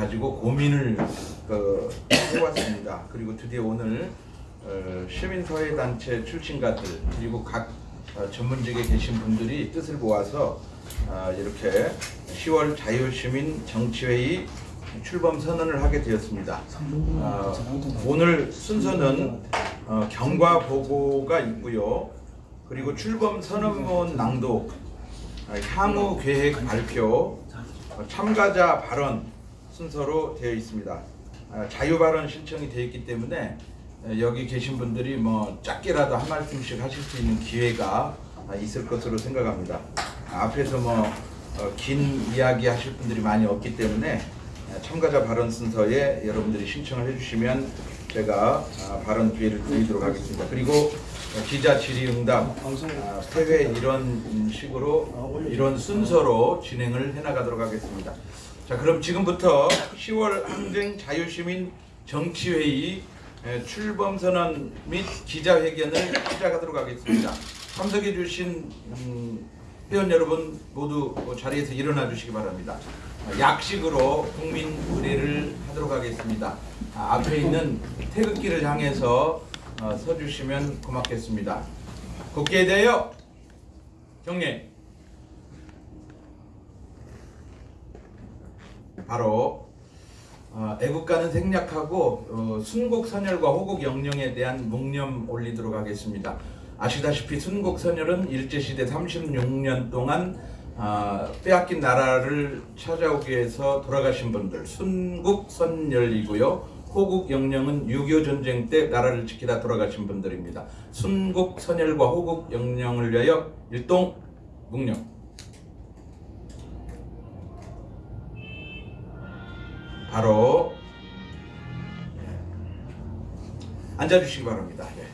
가지고 고민을 어, 해왔습니다. 그리고 드디어 오늘 어, 시민사회단체 출신가들 그리고 각 어, 전문직에 계신 분들이 뜻을 모아서 어, 이렇게 10월 자유시민 정치회의 출범 선언을 하게 되었습니다. 어, 오늘 순서는 어, 경과 보고가 있고요. 그리고 출범 선언문 낭독, 어, 향후 계획 발표, 어, 참가자 발언 순서로 되어 있습니다. 아, 자유 발언 신청이 되어 있기 때문에 에, 여기 계신 분들이 뭐 짧게라도 한 말씀씩 하실 수 있는 기회가 아, 있을 것으로 생각합니다. 아, 앞에서 뭐 긴 이야기 하실 분들이 많이 없기 때문에 에, 참가자 발언 순서에 여러분들이 신청을 해주시면 제가 아, 발언 기회를 드리도록 하겠습니다. 그리고 어, 기자 질의응답 아, 회회 이런 식으로 이런 순서로 진행을 해나가도록 하겠습니다. 자 그럼 지금부터 10월 항쟁 자유시민 정치회의 에, 출범 선언 및 기자회견을 시작하도록 하겠습니다. 참석해 주신 음, 회원 여러분 모두 그 자리에서 일어나 주시기 바랍니다. 아, 약식으로 국민 의례를 하도록 하겠습니다. 아, 앞에 있는 태극기를 향해서 어, 서주시면 고맙겠습니다. 국기에 대하여 경례. 바로 어, 애국가는 생략하고 어, 순국 선열과 호국 영령에 대한 묵념 올리도록 하겠습니다. 아시다시피 순국 선열은 일제 시대 36년 동안 아, 빼앗긴 나라를 찾아오기 위해서 돌아가신 분들 순국 선열이고요. 호국 영령은 6.25 전쟁 때 나라를 지키다 돌아가신 분들입니다. 순국 선열과 호국 영령을 위하여 일동 묵념. 바로 예. 앉아주시기 바랍니다. 예.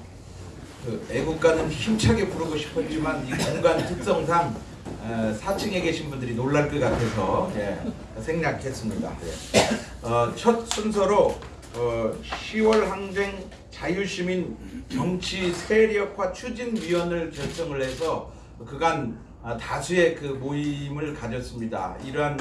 그 애국가는 힘차게 부르고 싶었지만 이 공간 특성상 어, 4층에 계신 분들이 놀랄 것 같아서 예, 생략했습니다. 예. 어, 첫 순서로 어, 10월 항쟁 자유시민 정치 세력화 추진위원을 결성을 해서 그간 아, 다수의 그 모임을 가졌습니다. 이러한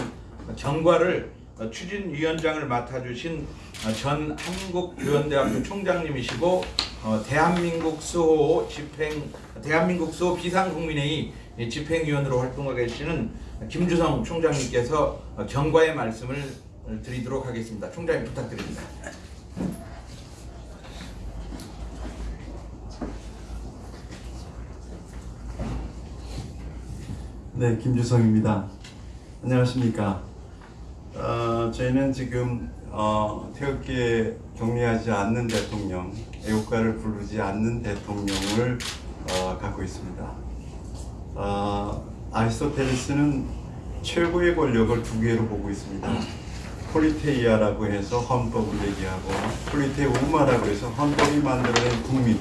경과를 어, 추진위원장을 맡아주신 어, 전 한국교원대학교 총장님이시고 어, 대한민국 수호 집행 대한민국 수호 비상국민회의 집행위원으로 활동하고 계시는 김주성 총장님께서 어, 경과의 말씀을 드리도록 하겠습니다. 총장님 부탁드립니다. 네, 김주성입니다. 안녕하십니까. 어, 저희는 지금 어, 태극기에 경례하지 않는 대통령, 애국가를 부르지 않는 대통령을 어, 갖고 있습니다. 어, 아리스토텔레스는 최고의 권력을 두 개로 보고 있습니다. 폴리테이아라고 해서 헌법을 얘기하고 폴리테우마라고 해서 헌법이 만들어낸 국민.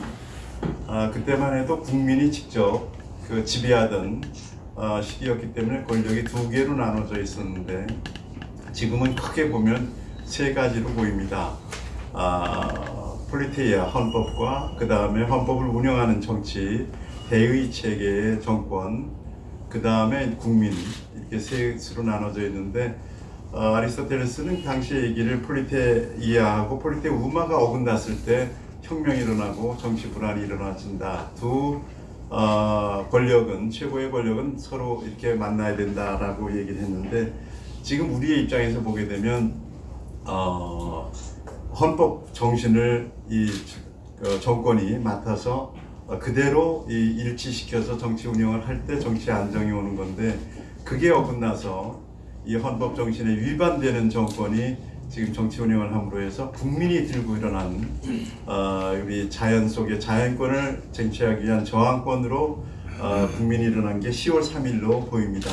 아, 그때만 해도 국민이 직접 그 지배하던 어, 시기였기 때문에 권력이 두 개로 나눠져 있었는데 지금은 크게 보면 세 가지로 보입니다. 아, 폴리테이아 헌법과 그 다음에 헌법을 운영하는 정치, 대의 체계의 정권, 그 다음에 국민 이렇게 셋으로 나눠져 있는데 어, 아리스토텔레스는 당시 얘기를 폴리테이아하고 폴리테우마가 어긋났을 때 혁명이 일어나고 정치 불안이 일어나진다. 두 어, 권력은 최고의 권력은 서로 이렇게 만나야 된다라고 얘기를 했는데 지금 우리의 입장에서 보게 되면 어, 헌법 정신을 이 어, 정권이 맡아서 어, 그대로 이 일치시켜서 정치 운영을 할 때 정치 안정이 오는 건데 그게 어긋나서 이 헌법 정신에 위반되는 정권이 지금 정치 운영을 함으로 해서 국민이 들고 일어난 어, 우리 자연 속의 자연권을 쟁취하기 위한 저항권으로 어, 국민이 일어난 게 10월 3일로 보입니다.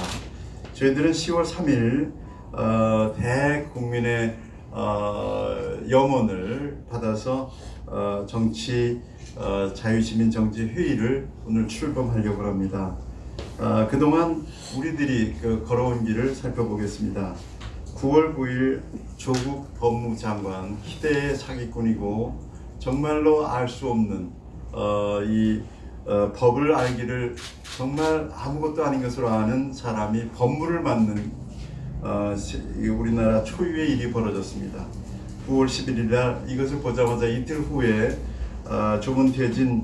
저희들은 10월 3일 어, 대국민의 어, 염원을 받아서 어, 정치 어, 자유시민 정치 회의를 오늘 출범하려고 합니다. 어, 그동안 우리들이 그 걸어온 길을 살펴보겠습니다. 9월 9일 조국 법무장관 희대의 사기꾼이고 정말로 알 수 없는 어, 이 어, 법을 알기를 정말 아무것도 아닌 것으로 아는 사람이 법무를 맡는 어, 우리나라 초유의 일이 벌어졌습니다. 9월 11일 날 이것을 보자마자 이틀 후에 어, 조문태진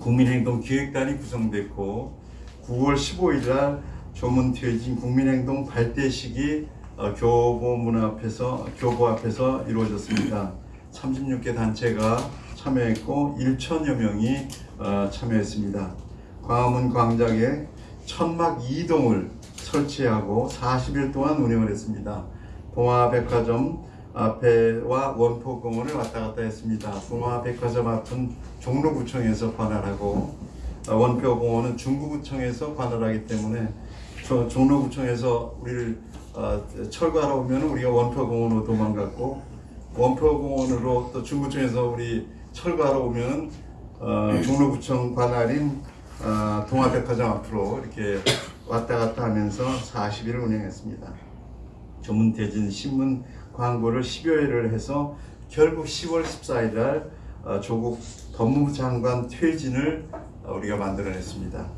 국민행동 기획단이 구성됐고 9월 15일 날 조문퇴진 국민행동 발대식이 어, 교보문 앞에서 교보 앞에서 이루어졌습니다. 36개 단체가 참여했고 1천여 명이 어, 참여했습니다. 광화문 광장에 천막 2동을 설치하고 40일 동안 운영을 했습니다. 동화백화점 앞에와 원포공원을 왔다 갔다 했습니다. 동화백화점 앞은 종로구청에서 관할하고 어, 원표공원은 중구구청에서 관할하기 때문에 저 종로구청에서 우리를 어, 철거하러 오면 우리가 원표공원으로 도망갔고 원표공원으로 또 중구청에서 우리 철거하러 오면 어, 종로구청 관할인 어, 동화백화점 앞으로 이렇게 왔다 갔다 하면서 40일을 운영했습니다. 조문대진 신문 광고를 10여 회를 해서 결국 10월 14일 날 어, 조국 법무부 장관 퇴진을 어, 우리가 만들어냈습니다.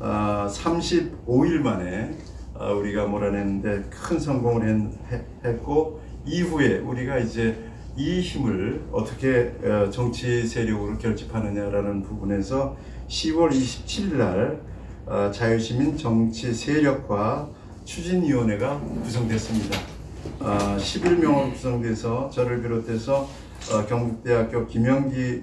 어, 35일 만에 어, 우리가 몰아냈는데 큰 성공을 했, 했고 이후에 우리가 이제 이 힘을 어떻게 어, 정치 세력으로 결집하느냐라는 부분에서 10월 27일 날 어, 자유시민 정치 세력화 추진위원회가 구성됐습니다. 어, 11명으로 구성돼서 저를 비롯해서 어, 경북대학교 김영기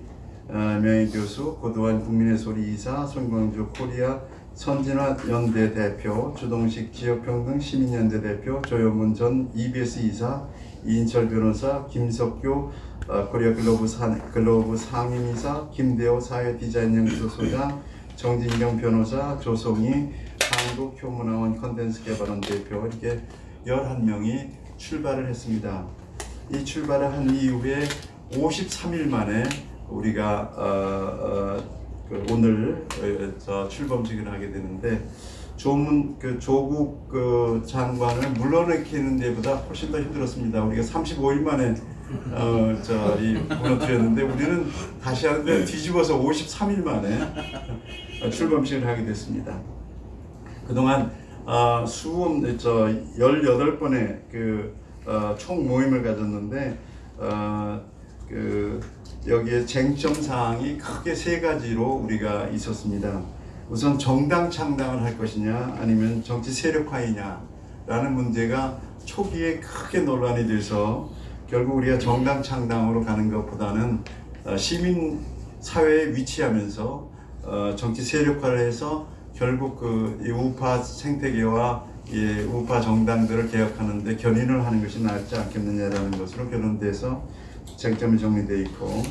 어, 명예교수, 고도환 국민의 소리 이사, 손광주 코리아 선진화 연대 대표, 주동식 지역평등 시민연대 대표, 조영문 전 EBS 이사, 이인철 변호사, 김석규 어, 코리아 글로브, 사, 글로브 상임이사, 김대호 사회디자인 연구소 소장, 정진경 변호사, 조송희 한국효문화원 컨텐츠 개발원 대표 이렇게 11명이 출발을 했습니다. 이 출발을 한 이후에 53일 만에 우리가 어, 어, 그 오늘 어, 저 출범식을 하게 되는데 조문 그 조국 그 장관을 물러내키는 데보다 훨씬 더 힘들었습니다. 우리가 35일 만에 어, 저이 무너뜨렸는데 우리는 다시 하는데 뒤집어서 53일 만에 어, 출범식을 하게 됐습니다. 그동안 어, 수험 저 18번의 그 어, 총 모임을 가졌는데 어, 그 여기에 쟁점 사항이 크게 세 가지로 우리가 있었습니다. 우선 정당 창당을 할 것이냐 아니면 정치 세력화이냐 라는 문제가 초기에 크게 논란이 돼서 결국 우리가 정당 창당으로 가는 것보다는 어, 시민 사회에 위치하면서 어, 정치 세력화를 해서 결국 그이 우파 생태계와 이 우파 정당들을 개혁하는데 견인을 하는 것이 낫지 않겠느냐라는 것으로 결론돼서 쟁점이 정리되어 있고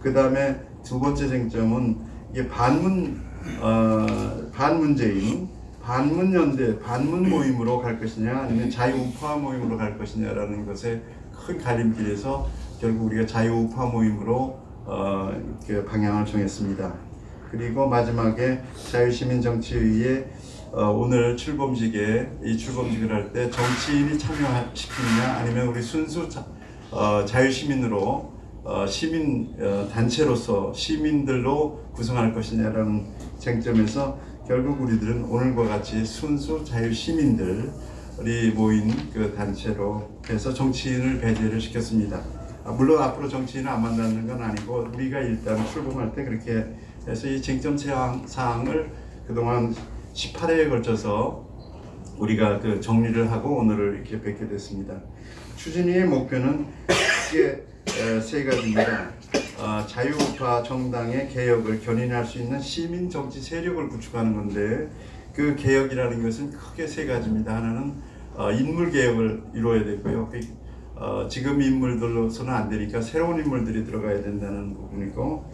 그 다음에 두 번째 쟁점은 이게 반문 어, 반문재인 반문 연대 반문 모임으로 갈 것이냐 아니면 자유우파 모임으로 갈 것이냐라는 것에 큰 갈림길에서 결국 우리가 자유우파 모임으로 어, 방향을 정했습니다. 그리고 마지막에 자유시민정치의회 어, 오늘 출범식에 이 출범식을 할 때 정치인이 참여시키느냐 아니면 우리 순수 자, 어, 자유시민으로 어, 시민 어, 단체로서 시민들로 구성할 것이냐라는 쟁점에서 결국 우리들은 오늘과 같이 순수 자유시민들이 모인 그 단체로 해서 정치인을 배제를 시켰습니다. 아, 물론 앞으로 정치인을 안 만나는 건 아니고 우리가 일단 출범할 때 그렇게 해서 이 쟁점 사항, 사항을 그동안 18회에 걸쳐서 우리가 그 정리를 하고 오늘을 이렇게 뵙게 됐습니다. 추진위의 목표는 크게 에, 세 가지입니다. 어, 자유우파 정당의 개혁을 견인할 수 있는 시민 정치 세력을 구축하는 건데 그 개혁이라는 것은 크게 세 가지입니다. 하나는 어, 인물 개혁을 이루어야 되고요. 그, 어, 지금 인물들로서는 안 되니까 새로운 인물들이 들어가야 된다는 부분이고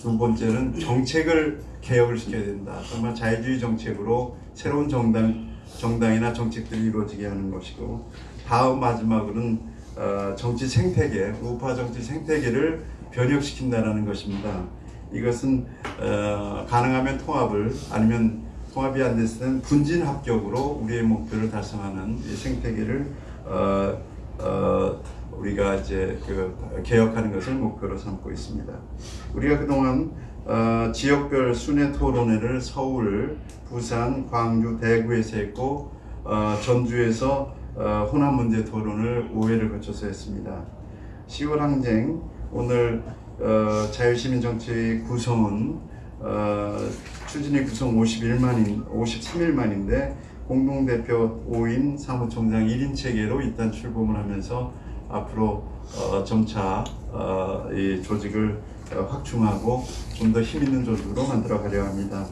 두 번째는 정책을 개혁을 시켜야 된다. 정말 자유주의 정책으로 새로운 정당 정당이나 정책들이 이루어지게 하는 것이고 다음 마지막으로는 어, 정치 생태계, 우파 정치 생태계를 변혁시킨다라는 것입니다. 이것은 어, 가능하면 통합을 아니면 통합이 안 됐을 때는 분진 합격으로 우리의 목표를 달성하는 이 생태계를 어, 어, 우리가 이제 그 개혁하는 것을 목표로 삼고 있습니다. 우리가 그동안 어, 지역별 순회 토론회를 서울, 부산, 광주, 대구에서 했고 어, 전주에서 어, 호남 문제 토론을 5회를 거쳐서 했습니다. 10월 항쟁 오늘 어, 자유시민 정치 구성은 어, 추진위 구성 51만인 53일 만인데 공동대표 5인 사무총장 1인 체계로 일단 출범을 하면서 앞으로 어, 점차 어, 이 조직을 어, 확충하고 좀 더 힘 있는 조직으로 만들어 가려 합니다.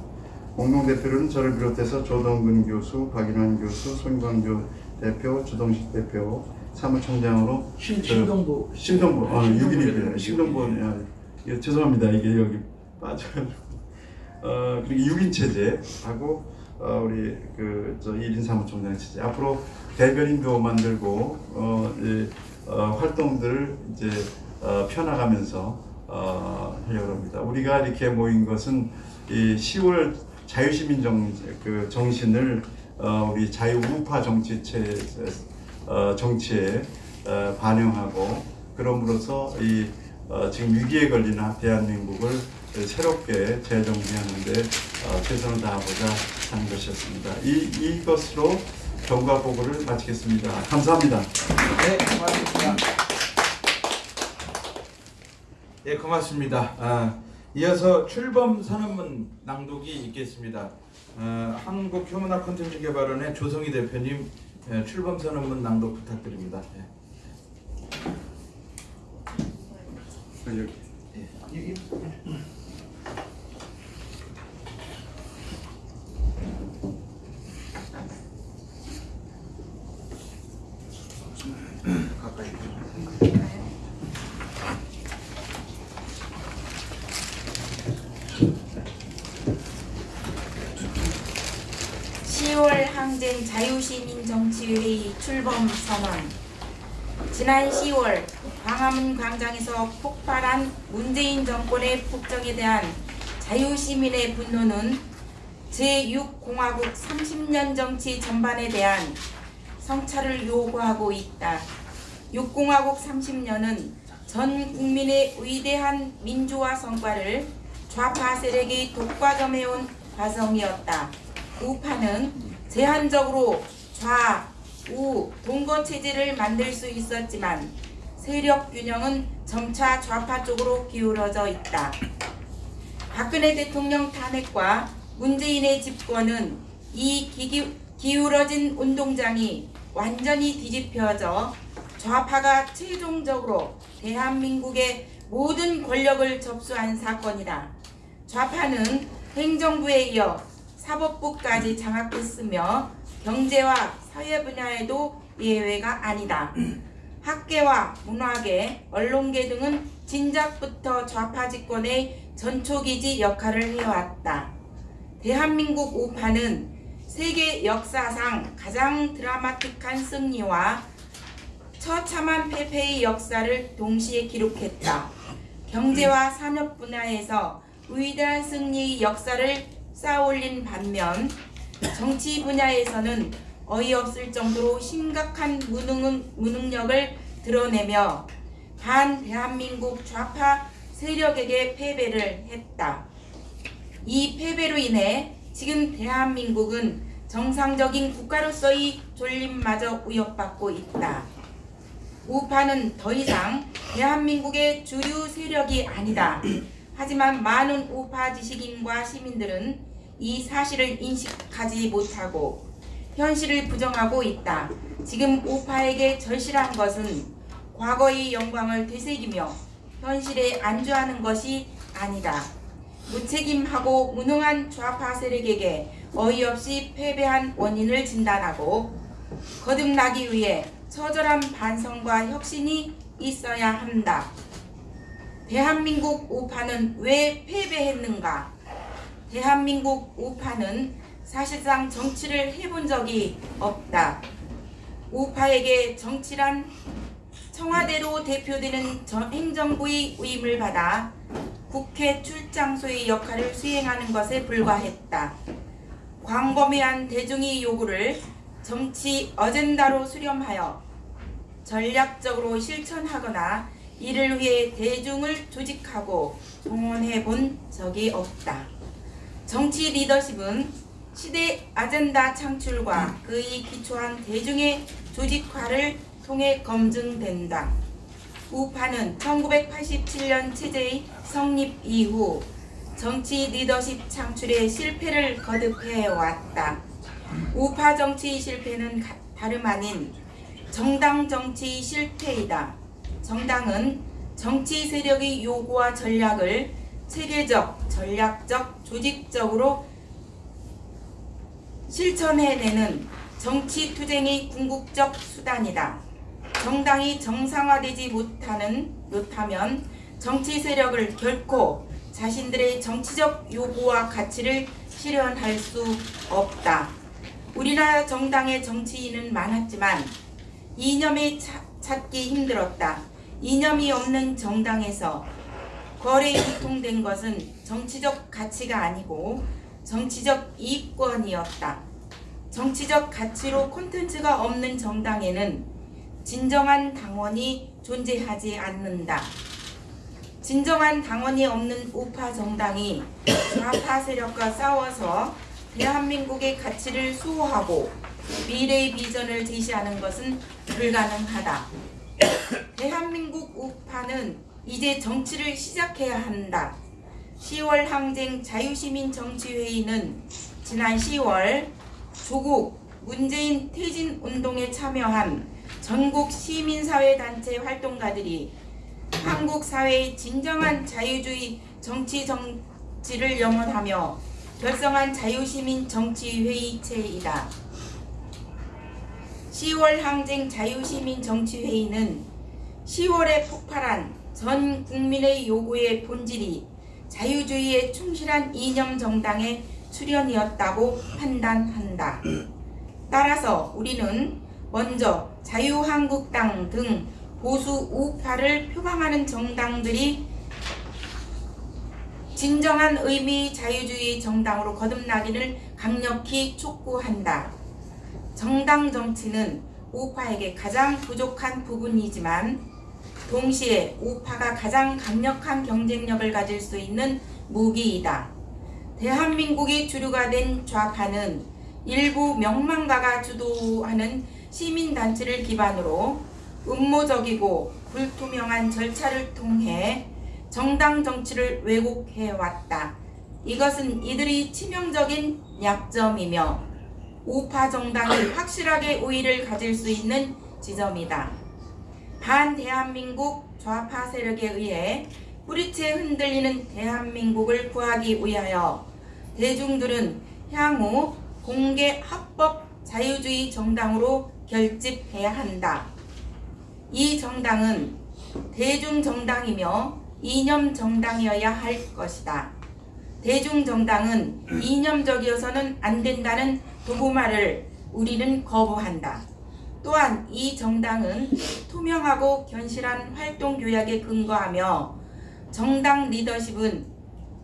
공동 대표는 저를 비롯해서 조동근 교수, 박인환 교수, 손광조 대표, 주동식 대표, 사무총장으로 신, 저- 신동부 신동부, 아, 6일이에요. 대표. 신동부, 아, 예, 죄송합니다. 이게 여기 빠져가지고. 어, 그리고 6인 체제하고, 어, 우리 그, 저 1인 사무총장 체제. 앞으로 대변인도 만들고, 어, 이, 어, 활동들을 이제, 어, 펴나가면서, 어, 하려고 합니다. 우리가 이렇게 모인 것은 이 10월 자유시민 정, 그 정신을, 어, 우리 자유우파 정치체, 어, 정치에 어, 반영하고 그럼으로써 이 어, 지금 위기에 걸린 대한민국을 새롭게 재정비하는데 어, 최선을 다하고자 하는 것이었습니다. 이 이것으로 경과 보고를 마치겠습니다. 감사합니다. 네, 고맙습니다. 예, 고맙습니다. 아, 이어서 출범 선언문 낭독이 있겠습니다. 어, 한국효문학 콘텐츠 개발원의 조성희 대표님 예, 출범 선언문 낭독 부탁드립니다. 예. 여기. 예. 이- 이- 10월 항쟁 자유시민 정치회의 출범 선언 지난 10월 광화문 광장에서 폭발한 문재인 정권의 폭정에 대한 자유시민의 분노는 제6공화국 30년 정치 전반에 대한 성찰을 요구하고 있다. 6공화국 30년은 전 국민의 위대한 민주화 성과를 좌파 세력이 독과점해온 과정이었다. 우파는 제한적으로 좌, 우, 동거 체제를 만들 수 있었지만 세력 균형은 점차 좌파 쪽으로 기울어져 있다. 박근혜 대통령 탄핵과 문재인의 집권은 이 기기, 기울어진 운동장이 완전히 뒤집혀져 좌파가 최종적으로 대한민국의 모든 권력을 접수한 사건이다. 좌파는 행정부에 이어 사법부까지 장악했으며 경제와 사회 분야에도 예외가 아니다. 학계와 문화계, 언론계 등은 진작부터 좌파 집권의 전초기지 역할을 해왔다. 대한민국 우파는 세계 역사상 가장 드라마틱한 승리와 처참한 패배의 역사를 동시에 기록했다. 경제와 산업 분야에서 위대한 승리의 역사를 쌓아올린 반면 정치 분야에서는 어이없을 정도로 심각한 무능, 무능력을 드러내며 반 대한민국 좌파 세력에게 패배를 했다. 이 패배로 인해 지금 대한민국은 정상적인 국가로서의 존립마저 위협받고 있다. 우파는 더 이상 대한민국의 주류 세력이 아니다. 하지만 많은 우파 지식인과 시민들은 이 사실을 인식하지 못하고 현실을 부정하고 있다. 지금 우파에게 절실한 것은 과거의 영광을 되새기며 현실에 안주하는 것이 아니다. 무책임하고 무능한 좌파 세력에게 어이없이 패배한 원인을 진단하고 거듭나기 위해 처절한 반성과 혁신이 있어야 한다. 대한민국 우파는 왜 패배했는가? 대한민국 우파는 사실상 정치를 해본 적이 없다. 우파에게 정치란 청와대로 대표되는 저- 행정부의 위임을 받아 국회 출장소의 역할을 수행하는 것에 불과했다. 광범위한 대중의 요구를 정치 어젠다로 수렴하여 전략적으로 실천하거나 이를 위해 대중을 조직하고 동원해 본 적이 없다. 정치 리더십은 시대 아젠다 창출과 그의 기초한 대중의 조직화를 통해 검증된다. 우파는 1987년 체제의 성립 이후 정치 리더십 창출에 실패를 거듭해 왔다. 우파 정치 실패는 가- 다름 아닌 정당 정치 실패이다. 정당은 정치 세력의 요구와 전략을 체계적, 전략적, 조직적으로 실천해내는 정치 투쟁의 궁극적 수단이다. 정당이 정상화되지 못하는 못하면 정치 세력을 결코 자신들의 정치적 요구와 가치를 실현할 수 없다. 우리나라 정당의 정치인은 많았지만 이념에 차- 찾기 힘들었다. 이념이 없는 정당에서 거래 유통된 것은 정치적 가치가 아니고 정치적 이익권이었다. 정치적 가치로 콘텐츠가 없는 정당에는 진정한 당원이 존재하지 않는다. 진정한 당원이 없는 우파 정당이 좌파 세력과 싸워서 대한민국의 가치를 수호하고 미래의 비전을 제시하는 것은 불가능하다. 대한민국 우파는 이제 정치를 시작해야 한다. 10월 항쟁 자유시민 정치회의는 지난 10월 조국 문재인 퇴진 운동에 참여한 전국 시민사회단체 활동가들이 한국 사회의 진정한 자유주의 정치 정치를 염원하며 결성한 자유시민 정치회의체이다. 10월 항쟁 자유시민 정치회의는 10월에 폭발한 전 국민의 요구의 본질이 자유주의에 충실한 이념 정당의 출현이었다고 판단한다. 따라서 우리는 먼저 자유한국당 등 보수 우파를 표방하는 정당들이 진정한 의미 자유주의 정당으로 거듭나기를 강력히 촉구한다. 정당 정치는 우파에게 가장 부족한 부분이지만 동시에 우파가 가장 강력한 경쟁력을 가질 수 있는 무기이다. 대한민국의 주류가 된 좌파는 일부 명망가가 주도하는 시민단체를 기반으로 음모적이고 불투명한 절차를 통해 정당 정치를 왜곡해왔다. 이것은 이들이 치명적인 약점이며 우파 정당이 확실하게 우위를 가질 수 있는 지점이다. 반대한민국 좌파 세력에 의해 뿌리채 흔들리는 대한민국을 구하기 위하여 대중들은 향후 공개 합법 자유주의 정당으로 결집해야 한다. 이 정당은 대중 정당이며 이념 정당이어야 할 것이다. 대중 정당은 이념적이어서는 안 된다는 도구말을 우리는 거부한다. 또한 이 정당은 투명하고 견실한 활동 교약에 근거하며 정당 리더십은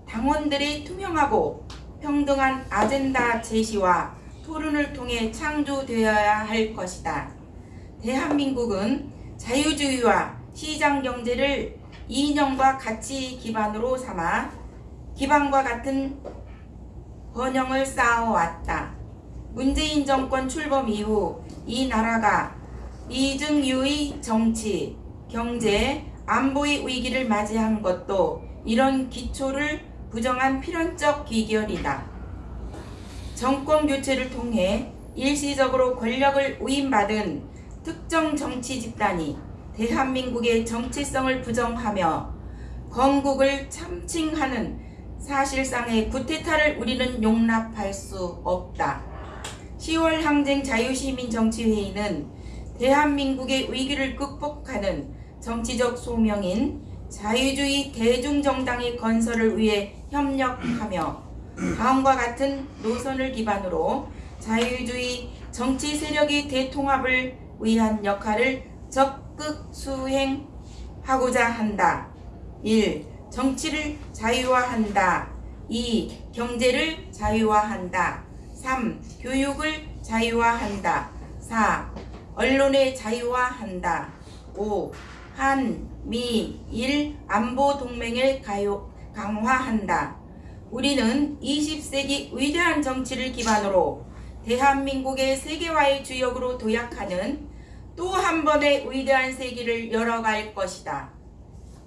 당원들의 투명하고 평등한 아젠다 제시와 토론을 통해 창조되어야 할 것이다. 대한민국은 자유주의와 시장 경제를 이념과 가치 기반으로 삼아 기반과 같은 번영을 쌓아왔다. 문재인 정권 출범 이후 이 나라가 이중유의 정치, 경제, 안보의 위기를 맞이한 것도 이런 기초를 부정한 필연적 기결이다. 정권 교체를 통해 일시적으로 권력을 위임받은 특정 정치 집단이 대한민국의 정체성을 부정하며 건국을 참칭하는 사실상의 구테타를 우리는 용납할 수 없다. 10월 항쟁 자유시민 정치회의는 대한민국의 위기를 극복하는 정치적 소명인 자유주의 대중정당의 건설을 위해 협력하며 다음과 같은 노선을 기반으로 자유주의 정치 세력의 대통합을 위한 역할을 적 극 수행하고자 한다. 1. 정치를 자유화한다. 2. 경제를 자유화한다. 3. 교육을 자유화한다. 4. 언론의 자유화한다. 5. 한, 미, 일 안보 동맹을 가요, 강화한다. 우리는 20세기 위대한 정치를 기반으로 대한민국의 세계화의 주역으로 도약하는 또 한 번의 위대한 세기를 열어갈 것이다.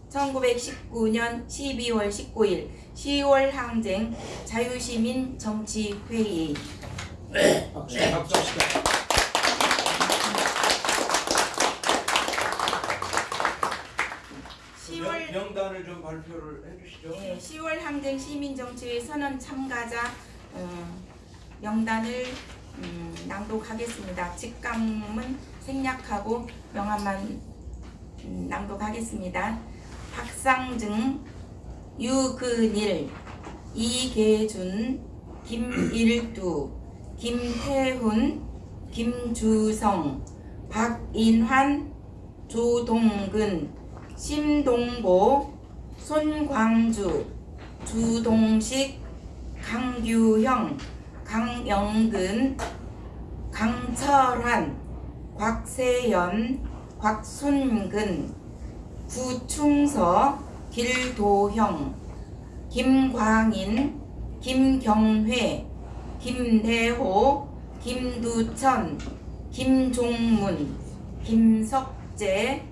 1919년 12월 19일 10월 항쟁 자유시민 정치회의 박수 합시다. 10월 명단을 좀 발표를 해주시죠. 예, 10월 항쟁 시민정치회 선언 참가자 어, 명단을 음, 낭독하겠습니다. 직감은 생략하고 명함만 음, 낭독하겠습니다. 박상증, 유근일, 이계준, 김일두, 김태훈, 김주성, 박인환, 조동근, 심동보, 손광주, 주동식, 강규형, 강영근, 강철환, 곽세연, 곽순근, 구충서, 길도형, 김광인, 김경회, 김대호, 김두천, 김종문, 김석재,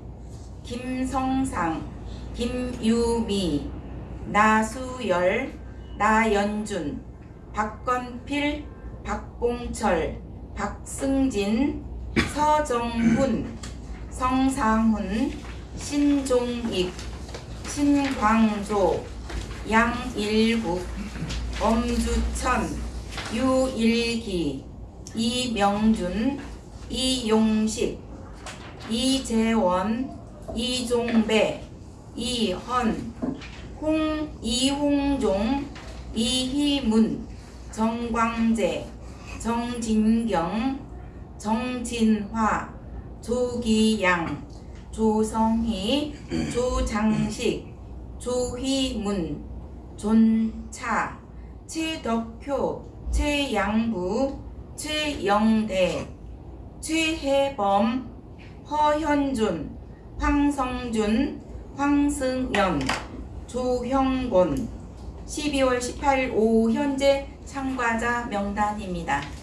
김성상, 김유미, 나수열, 나연준, 박건필, 박봉철, 박승진, 서정훈, 성상훈, 신종익, 신광조, 양일국, 엄주천, 유일기, 이명준, 이용식, 이재원, 이종배, 이헌, 홍, 이홍종, 이희문, 정광재, 정진경, 정진화, 조기양, 조성희, 조장식, 조희문, 존차, 최덕효, 최양부, 최영대, 최혜범, 허현준, 황성준, 황승연, 조형곤 12월 18일 오후 현재 참가자 명단입니다.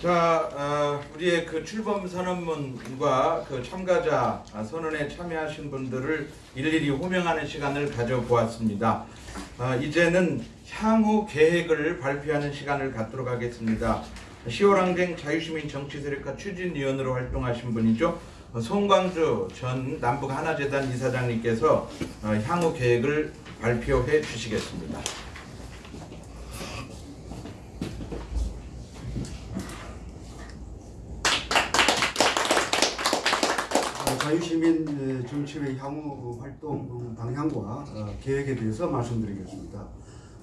자, 어, 우리의 그 출범 선언문과 그 참가자 아, 선언에 참여하신 분들을 일일이 호명하는 시간을 가져보았습니다. 아, 이제는 향후 계획을 발표하는 시간을 갖도록 하겠습니다. 10월 항쟁 자유시민 정치세력화 추진위원으로 활동하신 분이죠. 어, 송광주 전 남북 하나재단 이사장님께서 어, 향후 계획을 발표해 주시겠습니다. 어, 자유시민 어, 정치회 향후 활동 방향과 어, 계획에 대해서 말씀드리겠습니다.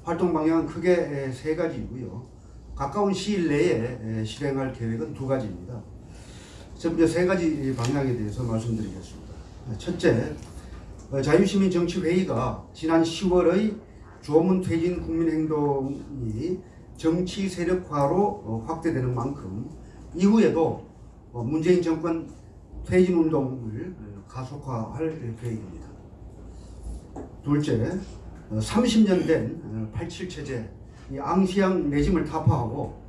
활동 방향은 크게 에, 세 가지이고요. 가까운 시일 내에 에, 실행할 계획은 두 가지입니다. 먼저 세 가지 방향에 대해서 말씀드리겠습니다. 어, 첫째, 어, 자유시민 정치회의가 지난 10월의 조문 퇴진 국민행동이 정치 세력화로 어, 확대되는 만큼 이후에도 어, 문재인 정권 퇴진 운동을 어, 가속화할 계획입니다. 둘째, 30년 된 87 체제 이 앙시앙 레짐을 타파하고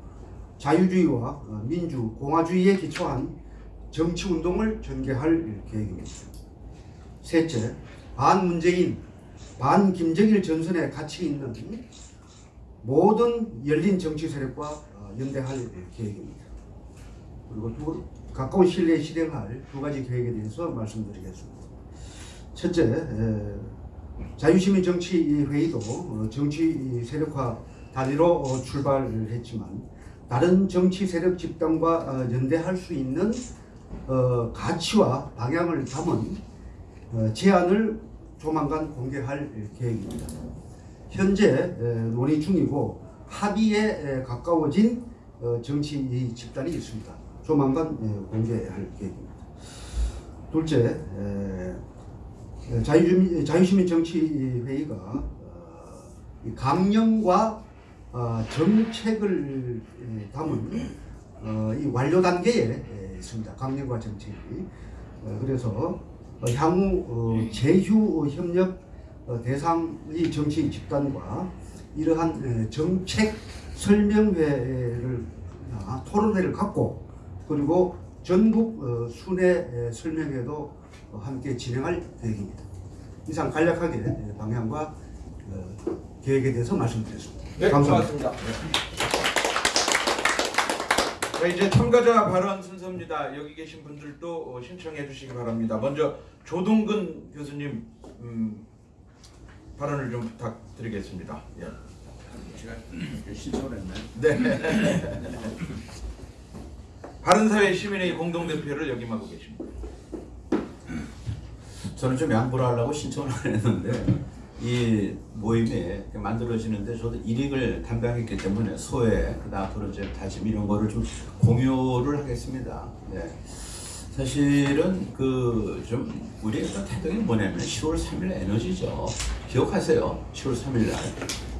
자유주의와 어, 민주, 공화주의에 기초한 정치 운동을 전개할 계획입니다. 셋째, 반문재인, 반김정일 전선에 같이 있는 모든 열린 정치 세력과 어, 연대할 계획입니다. 그리고 두, 가까운 시일 내에 실행할 두 가지 계획에 대해서 말씀드리겠습니다. 첫째, 에, 자유시민 정치회의도 어, 정치 세력화 단위로 어, 출발을 했지만 다른 정치 세력 집단과 어, 연대할 수 있는 어, 가치와 방향을 담은 어, 제안을 조만간 공개할 계획입니다. 현재 에, 논의 중이고 합의에 에, 가까워진 어, 정치 집단이 있습니다. 조만간 에, 공개할 계획입니다. 둘째, 자유주민, 자유시민 정치회의가 어, 이 강령과 어, 정책을 에, 담은 어, 이 완료 단계에 에, 있습니다. 강령과 정책이. 어, 그래서 어, 향후 어, 제휴 협력 어, 대상의 정치 집단과 이러한 에, 정책 설명회를 아, 토론회를 갖고 그리고 전국 어, 순회 에, 설명회도 어, 함께 진행할 계획입니다. 이상 간략하게 에, 방향과 어, 계획에 대해서 말씀드렸습니다. 네, 감사합니다. 고맙습니다. 자, 이제 참가자 발언 순서입니다. 여기 계신 분들도 어, 신청해 주시기 바랍니다. 먼저 조동근 교수님 음, 발언을 좀 부탁드리겠습니다. 예. 제가 신청을 했나요? 네. 바른사회 시민의 공동대표를 역임하고 계십니다. 저는 좀 양보를 하려고 신청을 안 했는데 이 모임에 만들어지는데 저도 일익을 담당했기 때문에 그다음 앞으로 이제 다짐 이런 거를 좀 공유를 하겠습니다. 네. 사실은 그 좀 우리의 태동이 뭐냐면 10월 3일 에너지죠. 기억하세요? 10월 3일 날.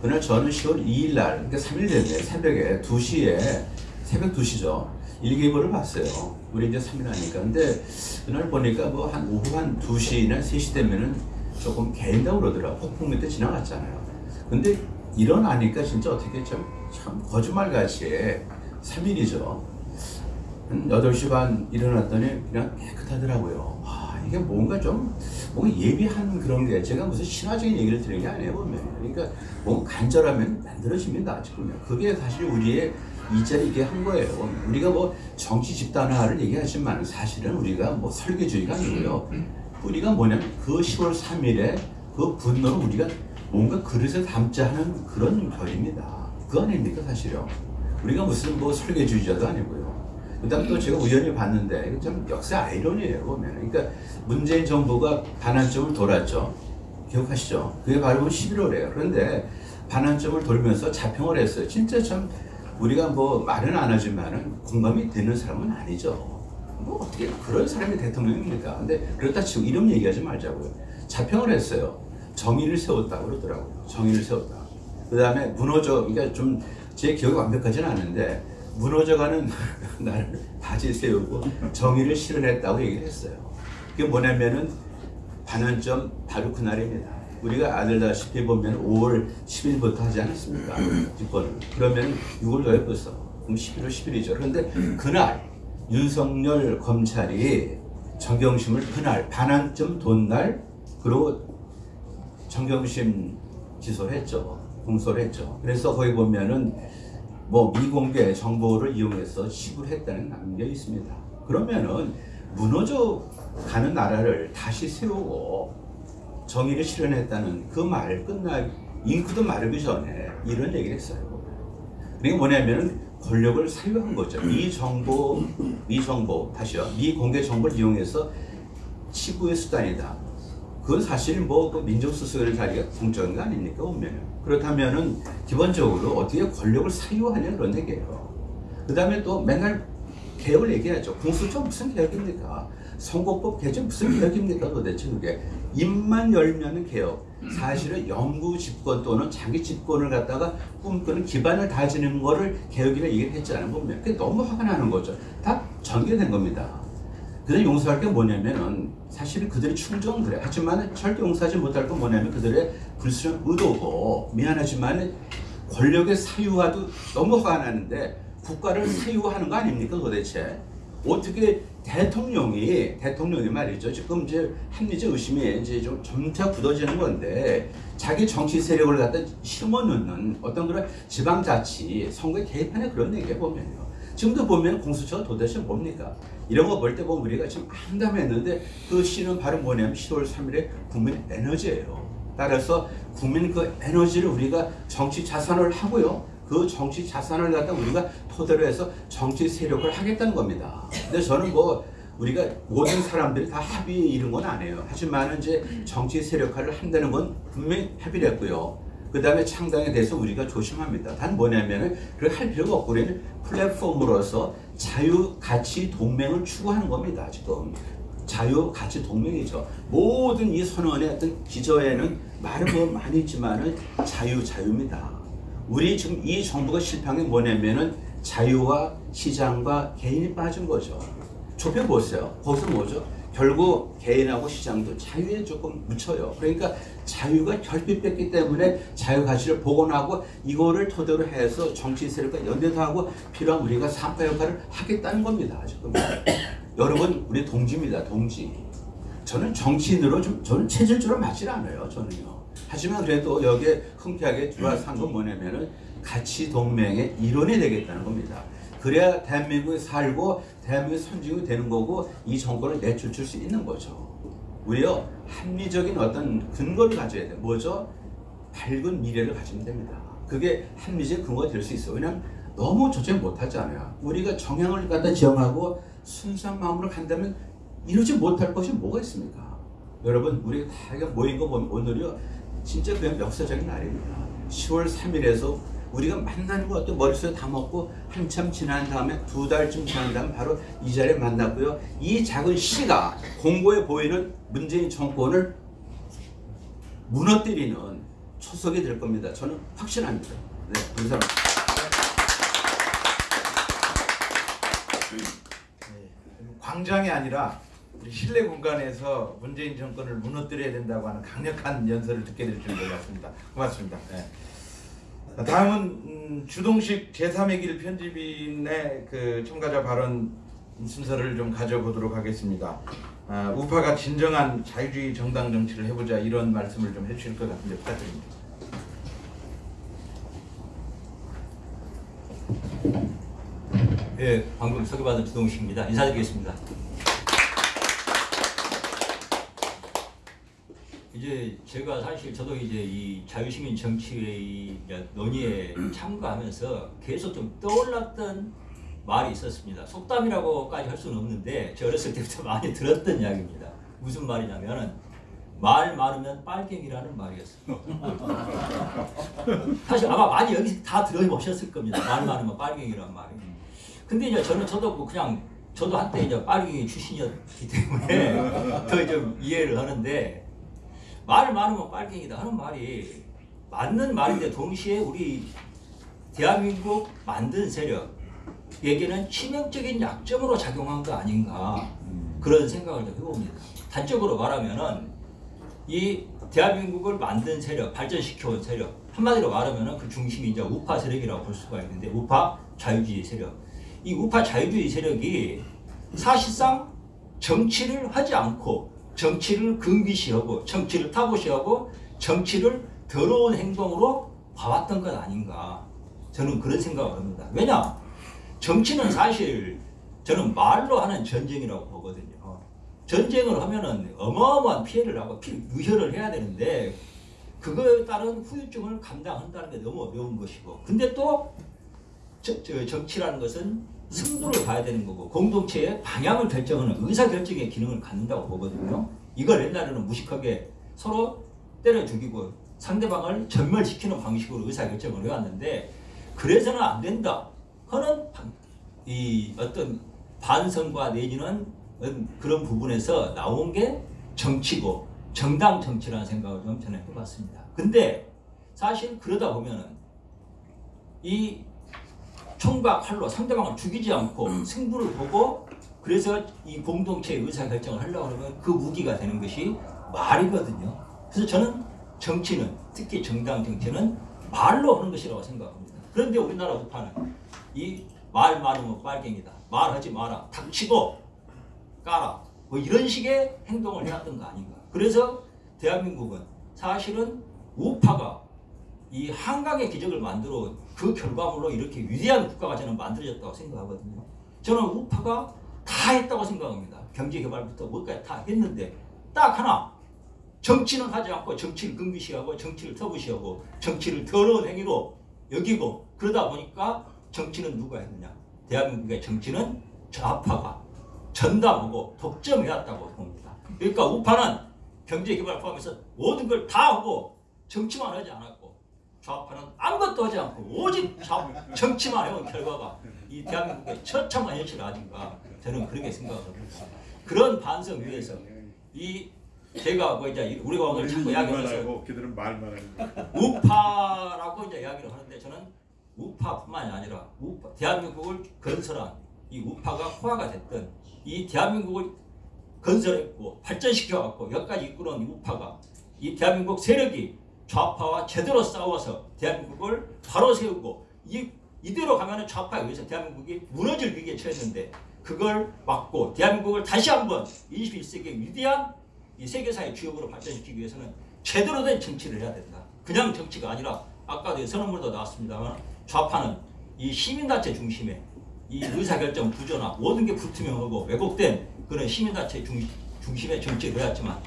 그날 저는 10월 2일 날, 그러니까 3일 됐네. 새벽에 2시에 새벽 2시죠. 일기예보를 봤어요. 우리 이제 3일 하니까. 근데 그날 보니까 뭐 한 오후 한 2시나 3시 되면은 조금 개인다고 그러더라고. 폭풍 밑에 지나갔잖아요. 근데 일어나니까 진짜 어떻게 좀, 참 거짓말같이 3일이죠. 한 8시 반 일어났더니 그냥 깨끗하더라고요. 아, 이게 뭔가 좀, 뭔가 예비한 그런 게 제가 무슨 신화적인 얘기를 드리는 게 아니에요, 보면. 그러니까 뭔가 간절하면 만들어집니다, 지금요. 그게 사실 우리의 이자리게 한 거예요. 우리가 뭐 정치 집단화를 얘기하지만 사실은 우리가 뭐 설계주의가 아니고요. 우리가 뭐냐면 그 10월 3일에 그 분노를 우리가 뭔가 그릇에 담자 하는 그런 결입니다. 그거 아닙니까, 사실요. 우리가 무슨 뭐 설계주의자도 아니고요. 그 다음 또 제가 우연히 봤는데, 참 역사 아이러니예요, 보면. 그러니까 문재인 정부가 반환점을 돌았죠. 기억하시죠? 그게 바로 11월이에요. 그런데 반환점을 돌면서 자평을 했어요. 진짜 참 우리가 뭐 말은 안 하지만은 공감이 되는 사람은 아니죠. 뭐 어떻게 그런 사람이 대통령입니까? 근데 그렇다 치고 이런 얘기하지 말자고요. 자평을 했어요. 정의를 세웠다고 그러더라고요. 정의를 세웠다. 그 다음에 무너져, 그러니까 좀 제 기억이 완벽하지는 않은데 무너져가는 나를 다시 세우고 정의를 실현했다고 얘기를 했어요. 그게 뭐냐면은 반환점 바로 그날입니다. 우리가 아들다시피 보면 5월 10일부터 하지 않았습니까? 집권을. 그러면 6월 더해 벌써. 그럼 11월 10일이죠. 그런데 그날 윤석열 검찰이 정경심을 그날 반환점 돈 날 그리고 정경심 기소를 했죠. 공소를 했죠. 그래서 거기 보면은 뭐 미공개 정보를 이용해서 시구를 했다는 남겨 있습니다. 그러면은 무너져 가는 나라를 다시 세우고 정의를 실현했다는 그 말 끝날 잉크도 마르기 전에 이런 얘기를 했어요. 그게 뭐냐면은 권력을 사유한 거죠. 미 정보, 미 정보, 다시요. 미 공개 정보를 이용해서 치부의 수단이다. 그건 사실 뭐 그 민족수석의 자리가 공적인 거 아닙니까 보면 그렇다면은 기본적으로 어떻게 권력을 사유하냐 그런 얘기예요. 그 다음에 또 맨날 개혁을 얘기하죠. 공수처 무슨 개혁입니까? 선거법 개정 무슨 개혁입니까 도대체 그게 입만 열면은 개혁. 사실은 영구 집권 또는 장기 집권을 갖다가 꿈꾸는 기반을 다지는 거를 개혁이라 얘기를 했잖아요 보면 그게 너무 화가 나는 거죠. 다 전개된 겁니다. 그들 용서할 게 뭐냐면은 사실은 그들이 충정은 그래. 하지만 절대 용서하지 못할 건 뭐냐면 그들의 불순한 의도고 미안하지만 권력의 사유화도 너무 화가 나는데 국가를 사유화하는 거 아닙니까 도대체? 어떻게 대통령이 대통령이 말이죠. 지금 이제 합리적 의심이 이제 좀 점차 굳어지는 건데 자기 정치 세력을 갖다 심어 넣는 어떤 그런 지방자치 선거에 개입하는 그런 얘기에 보면요. 지금도 보면 공수처가 도대체 뭡니까? 이런 거 볼 때 보면 우리가 좀 암담했는데 그 시는 바로 뭐냐면 10월 3일에 국민 에너지예요. 따라서 국민 그 에너지를 우리가 정치 자산을 하고요 그 정치 자산을 갖다 우리가 토대로 해서 정치 세력을 하겠다는 겁니다. 근데 저는 뭐 우리가 모든 사람들이 다 합의에 이른 건 아니에요. 하지만 이제 정치 세력화를 한다는 건 분명히 합의를 했고요. 그 다음에 창당에 대해서 우리가 조심합니다. 단 뭐냐면은 그걸 할 필요가 없고 우리는 플랫폼으로서 자유 가치 동맹을 추구하는 겁니다. 지금 자유 가치 동맹이죠. 모든 이 선언의 어떤 기저에는 말은 뭐 많이 있지만은 자유 자유입니다. 우리 지금 이 정부가 실패한 게 뭐냐면은 자유와 시장과 개인이 빠진 거죠. 좁혀보세요. 거기서 뭐죠? 결국 개인하고 시장도 자유에 조금 묻혀요. 그러니까 자유가 결핍됐기 때문에 자유 가치를 복원하고 이거를 토대로 해서 정치 세력과 연대도 하고 필요한 우리가 삼파 역할을 하겠다는 겁니다. 지금 여러분 우리 동지입니다. 동지. 저는 정치인으로 좀 저는 체질적으로 맞질 않아요. 저는요. 하지만 그래도 여기에 흔쾌하게 들어와서 한건 뭐냐면은 가치 동맹의 일원이 되겠다는 겁니다. 그래야 대한민국에 살고 대한민국의 선진국이 되는 거고 이 정권을 내쫓을 수 있는 거죠. 우리요 합리적인 어떤 근거를 가져야 돼요. 뭐죠? 밝은 미래를 가지면 됩니다. 그게 합리적 근거가 될 수 있어요. 왜냐하면 너무 조절 못하잖아요. 우리가 정향을 갖다 지향하고 순수한 마음으로 간다면 이루지 못할 것이 뭐가 있습니까? 여러분 우리가 다 모인 거 보면 오늘이요 진짜 그냥 역사적인 날입니다. 10월 3일에서 우리가 만나는 것도 머릿속에 다 먹고 한참 지난 다음에 두 달쯤 지난 다음에 바로 이 자리에 만났고요. 이 작은 시가 공고해 보이는 문재인 정권을 무너뜨리는 초석이 될 겁니다. 저는 확신합니다. 네, 감사합니다. 광장이 아니라 우리 실내 공간에서 문재인 정권을 무너뜨려야 된다고 하는 강력한 연설을 듣게 될 줄 몰랐습니다. 고맙습니다. 네. 다음은 음, 주동식 제3의 길 편집인의 그 참가자 발언 순서를 좀 가져보도록 하겠습니다. 아, 우파가 진정한 자유주의 정당 정치를 해보자 이런 말씀을 좀 해주실 것 같은데 부탁드립니다. 예, 방금 소개받은 주동식입니다. 인사드리겠습니다. 이제 제가 사실 저도 이제 이 자유시민 정치회의 논의에 참가하면서 계속 좀 떠올랐던 말이 있었습니다. 속담이라고까지 할 수는 없는데 제 어렸을 때부터 많이 들었던 이야기입니다. 무슨 말이냐면은 말 많으면 빨갱이라는 말이었어요. 사실 아마 많이 여기 다 들어보셨을 겁니다. 말 많으면 빨갱이라는 말이. 근데 이제 저는 저도 뭐 그냥 저도 한때 이제 빨갱이 출신이었기 때문에 더 좀 이해를 하는데 말 많으면 빨갱이다 하는 말이 맞는 말인데 동시에 우리 대한민국 만든 세력에게는 치명적인 약점으로 작용한 거 아닌가 그런 생각을 좀 해봅니다. 단적으로 말하면은 이 대한민국을 만든 세력, 발전시켜온 세력 한마디로 말하면은 그 중심이 이제 우파 세력이라고 볼 수가 있는데 우파 자유주의 세력 이 우파 자유주의 세력이 사실상 정치를 하지 않고 정치를 금기시하고 정치를 타부시하고 정치를 더러운 행동으로 봐왔던 것 아닌가 저는 그런 생각을 합니다. 왜냐 정치는 사실 저는 말로 하는 전쟁이라고 보거든요. 전쟁을 하면은 어마어마한 피해를 하고 피, 유혈을 해야 되는데 그거에 따른 후유증을 감당한다는 게 너무 어려운 것이고 근데 또 저, 저 정치라는 것은 승부를 봐야 되는 거고 공동체의 방향을 결정하는 의사결정의 기능을 갖는다고 보거든요. 이걸 옛날에는 무식하게 서로 때려 죽이고 상대방을 전멸시키는 방식으로 의사결정을 해왔는데 그래서는 안 된다 하는 방- 이 어떤 반성과 내지는 그런 부분에서 나온 게 정치고 정당 정치라는 생각을 좀 저는 해봤습니다. 근데 사실 그러다 보면은 이 총과 칼로 상대방을 죽이지 않고 승부를 보고 그래서 이 공동체의 의사결정을 하려고 하면 그 무기가 되는 것이 말이거든요. 그래서 저는 정치는 특히 정당 정치는 말로 하는 것이라고 생각합니다. 그런데 우리나라 우파는 이 말 많으면 빨갱이다. 말하지 마라. 닥치고 까라. 뭐 이런 식의 행동을 해왔던 거 아닌가. 그래서 대한민국은 사실은 우파가 이 한강의 기적을 만들어 그 결과물로 이렇게 위대한 국가가 저는 만들어졌다고 생각하거든요. 저는 우파가 다 했다고 생각합니다. 경제개발부터 뭐까지 다 했는데 딱 하나 정치는 하지 않고 정치를 금기시하고 정치를 터부시하고 정치를 더러운 행위로 여기고 그러다 보니까 정치는 누가 했느냐 대한민국의 정치는 좌파가 전담하고 독점해왔다고 봅니다. 그러니까 우파는 경제개발 포함해서 모든 걸 다 하고 정치만 하지 않았고 좌파는 아무것도 하지 않고 오직 좌, 정치만 해온 결과가 이 대한민국의 처참한 현실 아닌가 저는 그렇게 생각합니다. 그런 반성 위에서 이 제가 뭐 이제 우리가 오늘 자꾸 이야기하면서 걔들은 말만 하는. 우파라고 이제 이야기를 하는데 저는 우파뿐만이 아니라 우파, 대한민국을 건설한 이 우파가 호화가 됐던 이 대한민국을 건설했고 발전시켜갖고 여기까지 이끌어온 이 우파가 이 대한민국 세력이 좌파와 제대로 싸워서 대한민국을 바로 세우고 이, 이대로 가면은 좌파에 의해서 대한민국이 무너질 위기에 처했는데 그걸 막고 대한민국을 다시 한번 21세기의 위대한 이 세계사의 주역으로 발전시키기 위해서는 제대로 된 정치를 해야 된다. 그냥 정치가 아니라 아까도 선언문도 나왔습니다만 좌파는 이 시민단체 중심의 이 의사결정 구조나 모든 게 불투명하고 왜곡된 그런 시민단체 중, 중심의 정치를 해왔지만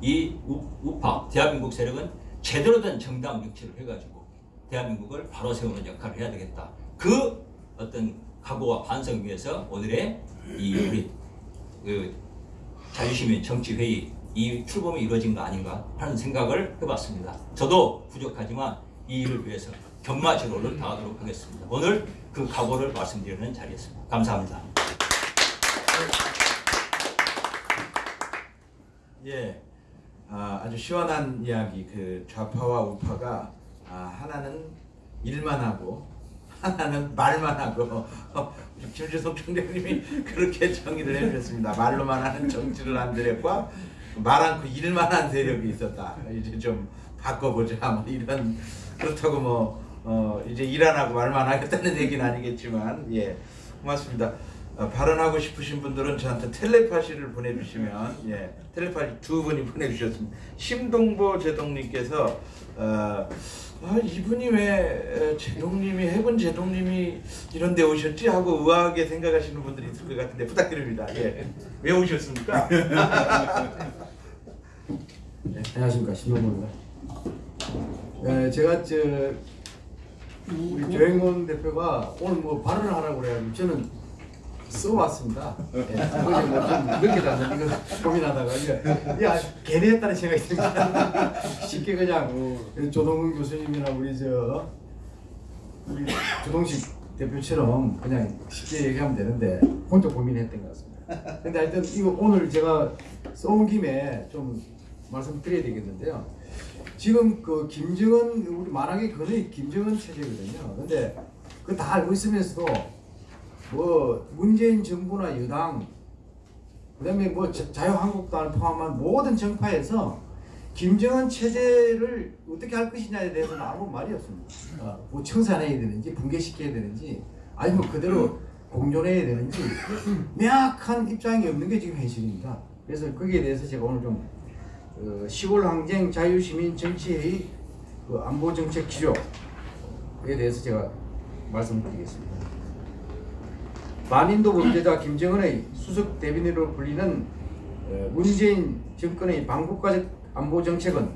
이 우, 우파 대한민국 세력은 제대로 된 정당 정치를 해가지고 대한민국을 바로 세우는 역할을 해야 되겠다. 그 어떤 각오와 반성 위해서 오늘의 이 우리 그 자유시민 정치회의 이 출범이 이루어진 거 아닌가 하는 생각을 해봤습니다. 저도 부족하지만 이 일을 위해서 경마지로를 다하도록 하겠습니다. 오늘 그 각오를 말씀드리는 자리였습니다. 감사합니다. 예, 아, 아주 시원한 이야기. 그 좌파와 우파가 아, 하나는 일만 하고 하나는 말만 하고 김주성 총장님이 그렇게 정의를 해주셨습니다. 말로만 하는 정치를 한 세력과 말 않고 일만 한 세력이 있었다. 이제 좀 바꿔보자. 뭐 이런 그렇다고 뭐 어, 이제 일 안 하고 말만 하겠다는 얘기는 아니겠지만 예 고맙습니다. 어, 발언하고 싶으신 분들은 저한테 텔레파시를 보내주시면 예 텔레파시 두 분이 보내주셨습니다. 심동보 제동님께서 어, 아, 이분이 왜 에, 제동님이 해군 제동님이 이런 데 오셨지 하고 의아하게 생각하시는 분들이 있을 것 같은데 부탁드립니다. 예. 왜 오셨습니까? 안녕하십니까 신동문입니다. 에, 제가 저 우리 조행원 대표가 오늘 뭐 발언을 하라고 그래가지고 저는 써왔습니다. 예, 어제 뭐좀 늦게 나서 이거 고민하다가 이거 야 괜히 했다는 생각이 듭니다. 쉽게 그냥 조동근 교수님이나 우리 저 우리 조동식 대표처럼 그냥 쉽게 얘기하면 되는데 혼자 고민했던 것 같습니다. 근데 하여튼 이거 오늘 제가 써온 김에 좀 말씀드려야 되겠는데요. 지금 그 김정은 우리 말하기 거의 김정은 체제거든요. 근데 그 다 알고 있으면서도 뭐 문재인 정부나 여당 그다음에 뭐 자- 자유한국당을 포함한 모든 정파에서 김정은 체제를 어떻게 할 것이냐에 대해서는 아무 말이 없습니다. 어, 뭐 청산해야 되는지 붕괴시켜야 되는지 아니면 그대로 공존해야 되는지 명확한 입장이 없는 게 지금 현실입니다. 그래서 거기에 대해서 제가 오늘 좀 어, 시골 항쟁 자유시민 정치회의 그 안보 정책 기조에 대해서 제가 말씀드리겠습니다. 반인도 범죄자 김정은의 수석 대변인으로 불리는 어, 문재인 정권의 반국가적 안보 정책은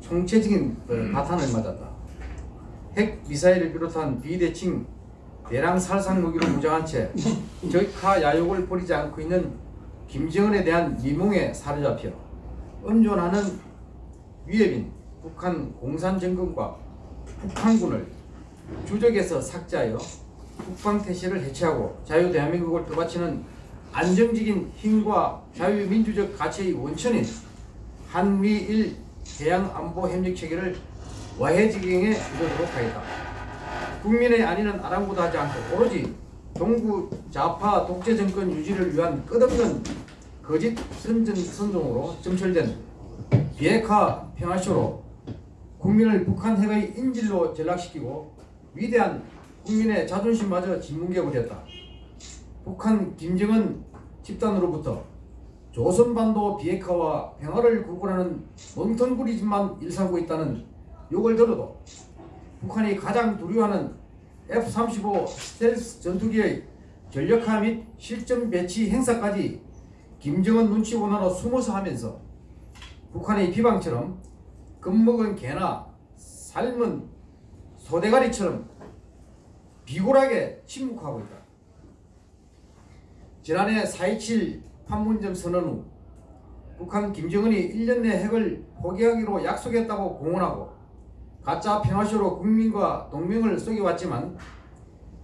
총체적인 어, 바탄을 맞았다. 핵 미사일을 비롯한 비대칭 대량 살상 무기로 무장한 채 적화 야욕을 버리지 않고 있는 김정은에 대한 미몽에 사로잡혀 음존하는 위협인 북한 공산정권과 북한군을 주적에서 삭제하여 국방 태세를 해체하고 자유 대한민국을 떠받치는 안정적인 힘과 자유민주적 가치의 원천인 한미일 해양안보협력체계를 와해지경에 이르도록 하겠다. 국민의 안위는 아랑곳하지 않고 오로지 동구 좌파 독재 정권 유지를 위한 끝없는 거짓 선전 선동으로 점철된 비핵화 평화쇼로 국민을 북한 핵의 인질로 전락시키고 위대한 국민의 자존심마저 짓뭉개버렸다. 북한 김정은 집단으로부터 조선반도 비핵화와 평화를 구분하는 멍텅구리짓만 일삼고 있다는 욕을 들어도 북한이 가장 두려워하는 F-35 스텔스 전투기의 전력화 및 실전 배치 행사까지 김정은 눈치 보나로 숨어서 하면서 북한의 비방처럼 겁먹은 개나 삶은 소대가리처럼 비굴하게 침묵하고 있다. 지난해 4.27 판문점 선언 후 북한 김정은이 1년 내 핵을 포기하기로 약속했다고 공언하고 가짜 평화쇼로 국민과 동맹을 속여왔지만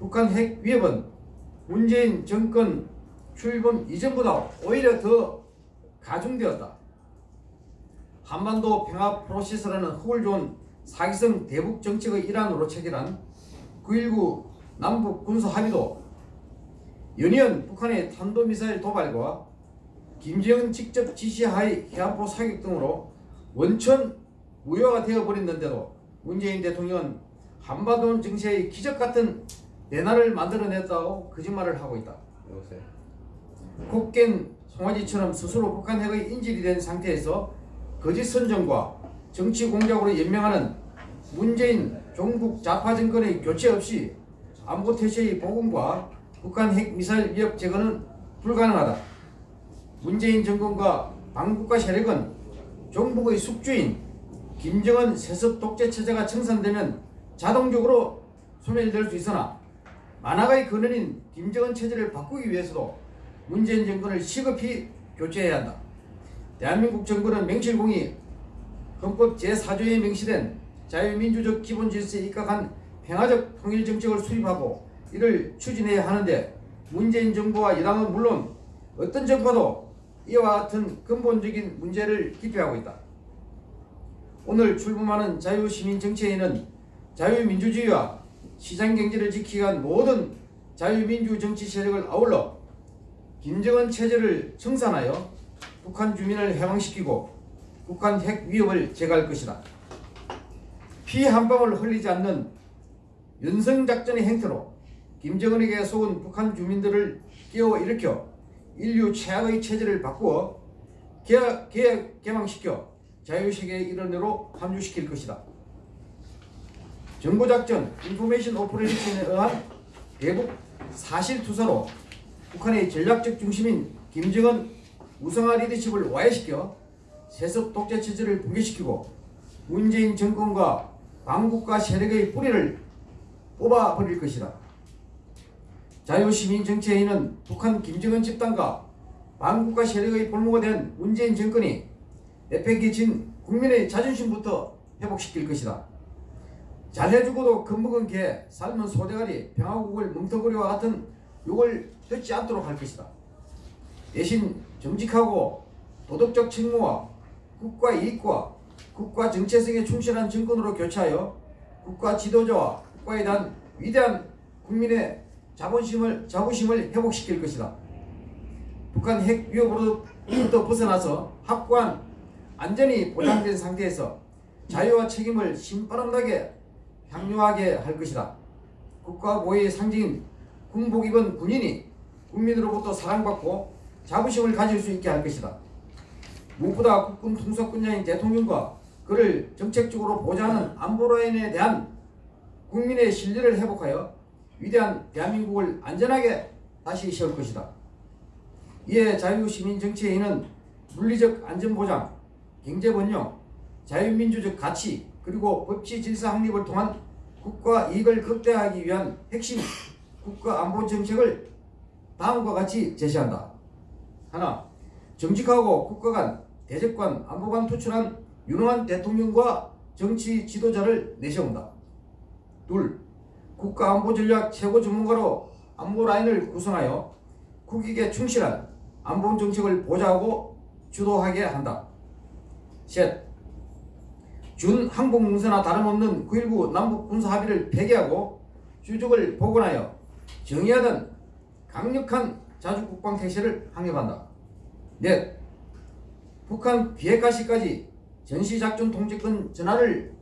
북한 핵 위협은 문재인 정권 출범 이전보다 오히려 더 가중되었다. 한반도 평화 프로세스라는 흙을 좋은 사기성 대북 정책의 일환으로 체결한 9.19 남북 군사 합의도 연이은 북한의 탄도미사일 도발과 김정은 직접 지시하의 해안포 사격 등으로 원천 무효가 되어버렸는데도 문재인 대통령은 한반도 정세의 기적 같은 대나를 만들어냈다고 거짓말을 하고 있다. 곡괭 송아지처럼 스스로 북한 핵의 인질이 된 상태에서 거짓 선전과 정치 공작으로 연명하는 문재인 종북 좌파 정권의 교체 없이 안보 태세의 복원과 북한 핵 미사일 위협 제거는 불가능하다. 문재인 정권과 반국가 세력은 종북의 숙주인 김정은 세습 독재 체제가 청산되면 자동적으로 소멸될 수 있으나 만화가의 근원인 김정은 체제를 바꾸기 위해서도 문재인 정권을 시급히 교체해야 한다. 대한민국 정부는 맹실공이 헌법 제4조에 명시된 자유민주적 기본 질서에 입각한 평화적 통일 정책을 수립하고 이를 추진해야 하는데 문재인 정부와 여당은 물론 어떤 정파도 이와 같은 근본적인 문제를 기피하고 있다. 오늘 출범하는 자유시민 정치회의는 자유민주주의와 시장경제를 지키기 위한 모든 자유민주 정치 세력을 아울러 김정은 체제를 청산하여 북한 주민을 해방시키고 북한 핵 위협을 제거할 것이다. 피 한 방울 흘리지 않는 연성작전의 행태로 김정은에게 속은 북한 주민들을 깨워 일으켜 인류 최악의 체제를 바꾸어 개혁, 개혁 개방시켜 자유세계의 일원으로 함유시킬 것이다. 정보작전 information operation에 의한 대북 사실투사로 북한의 전략적 중심인 김정은 우상화 리더십을 와해시켜 세습 독재 체제를 붕괴시키고 문재인 정권과 반국가 세력의 뿌리를 뽑아버릴 것이다. 자유시민 정치회의는 북한 김정은 집단과 반국가 세력의 볼모가 된 문재인 정권이 내팽개친 국민의 자존심부터 회복시킬 것이다. 잘해주고도 겁먹은 개, 삶은 소대가리, 병아국을 멍텅구리와 같은 욕을 듣지 않도록 할 것이다. 대신 정직하고 도덕적 책무와 국가 이익과 국가 정체성에 충실한 정권으로 교체하여 국가 지도자와 국가에 대한 위대한 국민의 자본심을 자부심을 회복시킬 것이다. 북한 핵 위협으로부터 벗어나서 확고한 안전이 보장된 상태에서 자유와 책임을 신바람나게 향유하게 할 것이다. 국가 보위의 상징인 군복 입은 군인이 국민으로부터 사랑받고 자부심을 가질 수 있게 할 것이다. 무엇보다 국군 통수권자인 대통령과 그를 정책적으로 보좌하는 안보라인에 대한 국민의 신뢰를 회복하여 위대한 대한민국을 안전하게 다시 세울 것이다. 이에 자유시민정치회의는 물리적 안전보장, 경제번영, 자유민주적 가치 그리고 법치 질서 확립을 통한 국가 이익을 극대화하기 위한 핵심 국가 안보 정책을 다음과 같이 제시한다. 하나, 정직하고 국가 간, 대적관, 안보관 투출한 유능한 대통령과 정치 지도자를 내세운다. 둘, 국가안보전략 최고 전문가로 안보 라인을 구성하여 국익에 충실한 안보 정책을 보좌하고 주도하게 한다. 셋, 준 항복 문서나 다름없는 9.19 남북 군사 합의를 폐기하고 주적을 복원하여 정의하던 강력한 자주국방 태세를 확립한다. 넷, 북한 비핵화 시까지 전시작전 통제권 전환을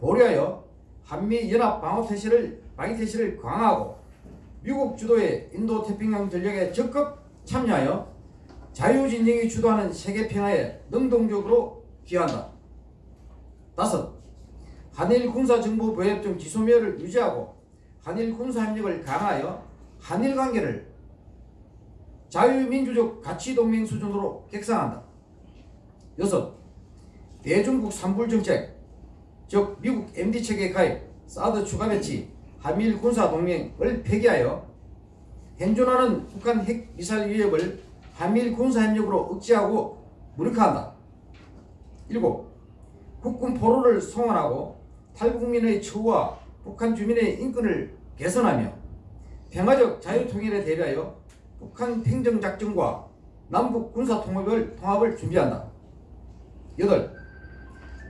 보류하여 한미연합 방어 태세를 방위 태세를 강화하고 미국 주도의 인도 태평양 전략에 적극 참여하여 자유진영이 주도하는 세계 평화에 능동적으로 기여한다. 다섯, 한일 군사정보보협정 지소미아를 유지하고 한일 군사협력을 강화하여 한일 관계를 자유민주적 가치동맹 수준으로 객상한다. 여섯, 대중국 산불정책, 즉 미국 MD체계 가입, 사드 추가 배치, 한미일 군사 동맹을 폐기하여 현존하는 북한 핵 미사일 위협을 한미일 군사 협력으로 억제하고 무력화한다. 일곱, 국군 포로를 송환하고 탈북민의 처우와 북한 주민의 인권을 개선하며 평화적 자유통일에 대비하여 북한 행정작전과 남북 군사통합을 통합을 준비한다. 여덟,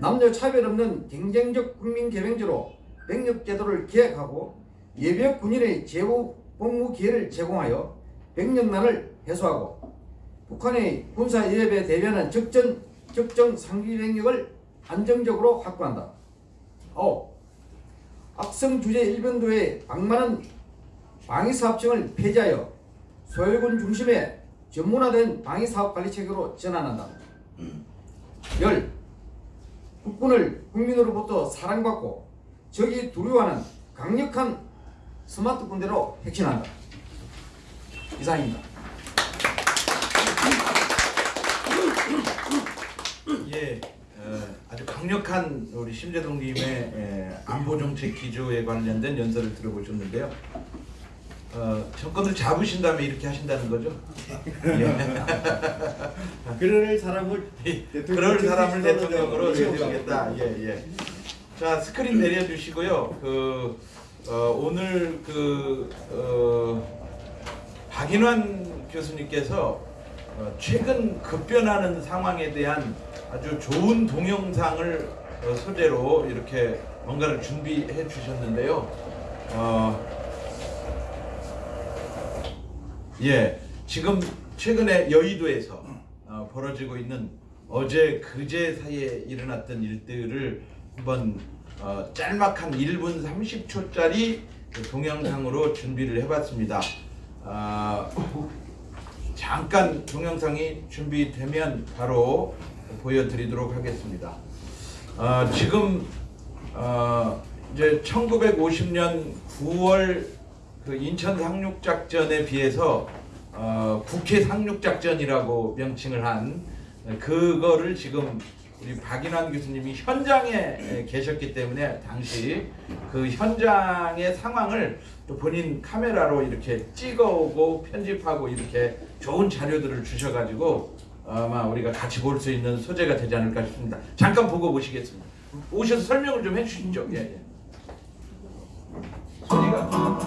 남녀 차별 없는 경쟁적 국민개명제로 병력제도를 기획하고 예비역 군인의 재우 복무 기회를 제공하여 병력난을 해소하고 북한의 군사 위협에 대비하는 적전 적정 상비 병력을 안정적으로 확보한다. 5. 악성 주재 일변도의 방만한 방위사업청을 폐지하여 소요군 중심의 전문화된 방위사업 관리 체계로 전환한다. 열 국군을 국민으로부터 사랑받고 적이 두려워하는 강력한 스마트 군대로 혁신한다. 이상입니다. 예, 어, 아주 강력한 우리 심재동님의 예, 안보 정책 기조에 관련된 연설을 들어보셨는데요. 어, 정권을 잡으신 다음에 이렇게 하신다는 거죠? 예. 그럴 사람을 그럴 사람을 대통령으로. 내세우겠다. 예, 예. 자 스크린 내려주시고요. 그 어, 오늘 그 어, 박인환 교수님께서 어, 최근 급변하는 상황에 대한 아주 좋은 동영상을 어, 소재로 이렇게 뭔가를 준비해 주셨는데요. 어, 예, 지금 최근에 여의도에서 어, 벌어지고 있는 어제 그제 사이에 일어났던 일들을 한번 어, 짤막한 1분 30초짜리 동영상으로 준비를 해봤습니다. 아, 잠깐 동영상이 준비되면 바로 보여드리도록 하겠습니다. 어, 지금 어, 이제 1950년 9월 그 인천 상륙 작전에 비해서 어, 국회 상륙 작전이라고 명칭을 한 그거를 지금 우리 박인환 교수님이 현장에 계셨기 때문에 당시 그 현장의 상황을 또 본인 카메라로 이렇게 찍어오고 편집하고 이렇게 좋은 자료들을 주셔가지고 아마 우리가 같이 볼 수 있는 소재가 되지 않을까 싶습니다. 잠깐 보고 오시겠습니다. 오셔서 설명을 좀 해주시죠. 예, 예. 소리가 영화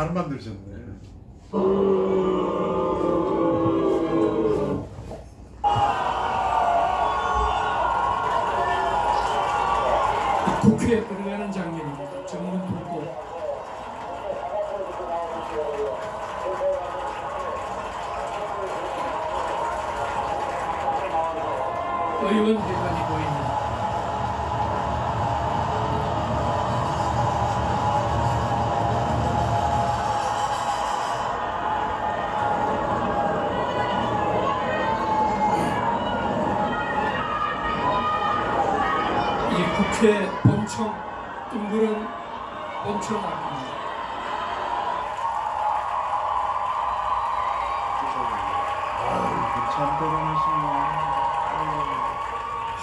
잘 만드셨네.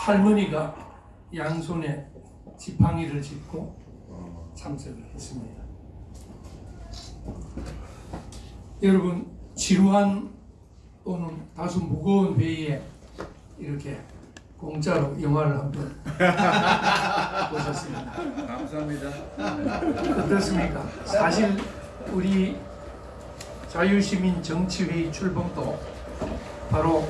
할머니가 양손에 지팡이를 짚고 참석을 했습니다. 여러분 지루한 또는 다소 무거운 회의에 이렇게 공짜로 영화를 한편 보셨습니다. 감사합니다. 어떻습니까? 사실 우리 자유시민 정치회의 출범도 바로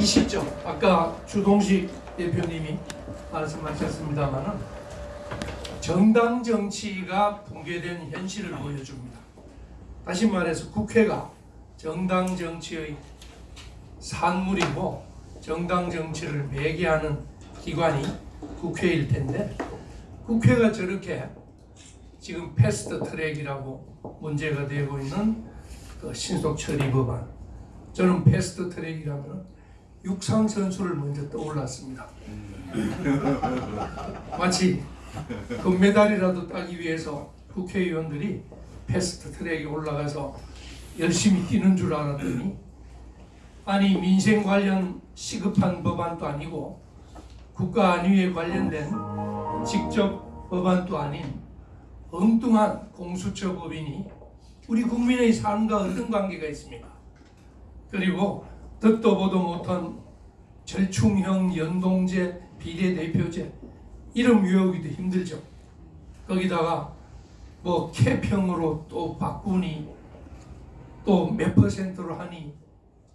이 시점 아까 주동식 대표님이 말씀하셨습니다마는 정당 정치가 붕괴된 현실을 보여줍니다. 다시 말해서 국회가 정당 정치의 산물이고 정당 정치를 매개하는 기관이 국회일 텐데 국회가 저렇게 지금 fast track이라고 문제가 되고 있는 그 신속 처리 법안 저는 fast track이라면 육상 선수를 먼저 떠올랐습니다. 마치 금메달이라도 따기 위해서 국회의원들이 fast track에 올라가서 열심히 뛰는 줄 알았더니 아니 민생 관련 시급한 법안도 아니고 국가 안위에 관련된 직접 법안도 아닌 엉뚱한 공수처 법인이 우리 국민의 삶과 어떤 관계가 있습니까? 그리고 듣도 보도 못한 절충형 연동제 비례대표제 이름 외우기도 힘들죠. 거기다가 뭐 캐평으로 또 바꾸니 또 몇 퍼센트로 하니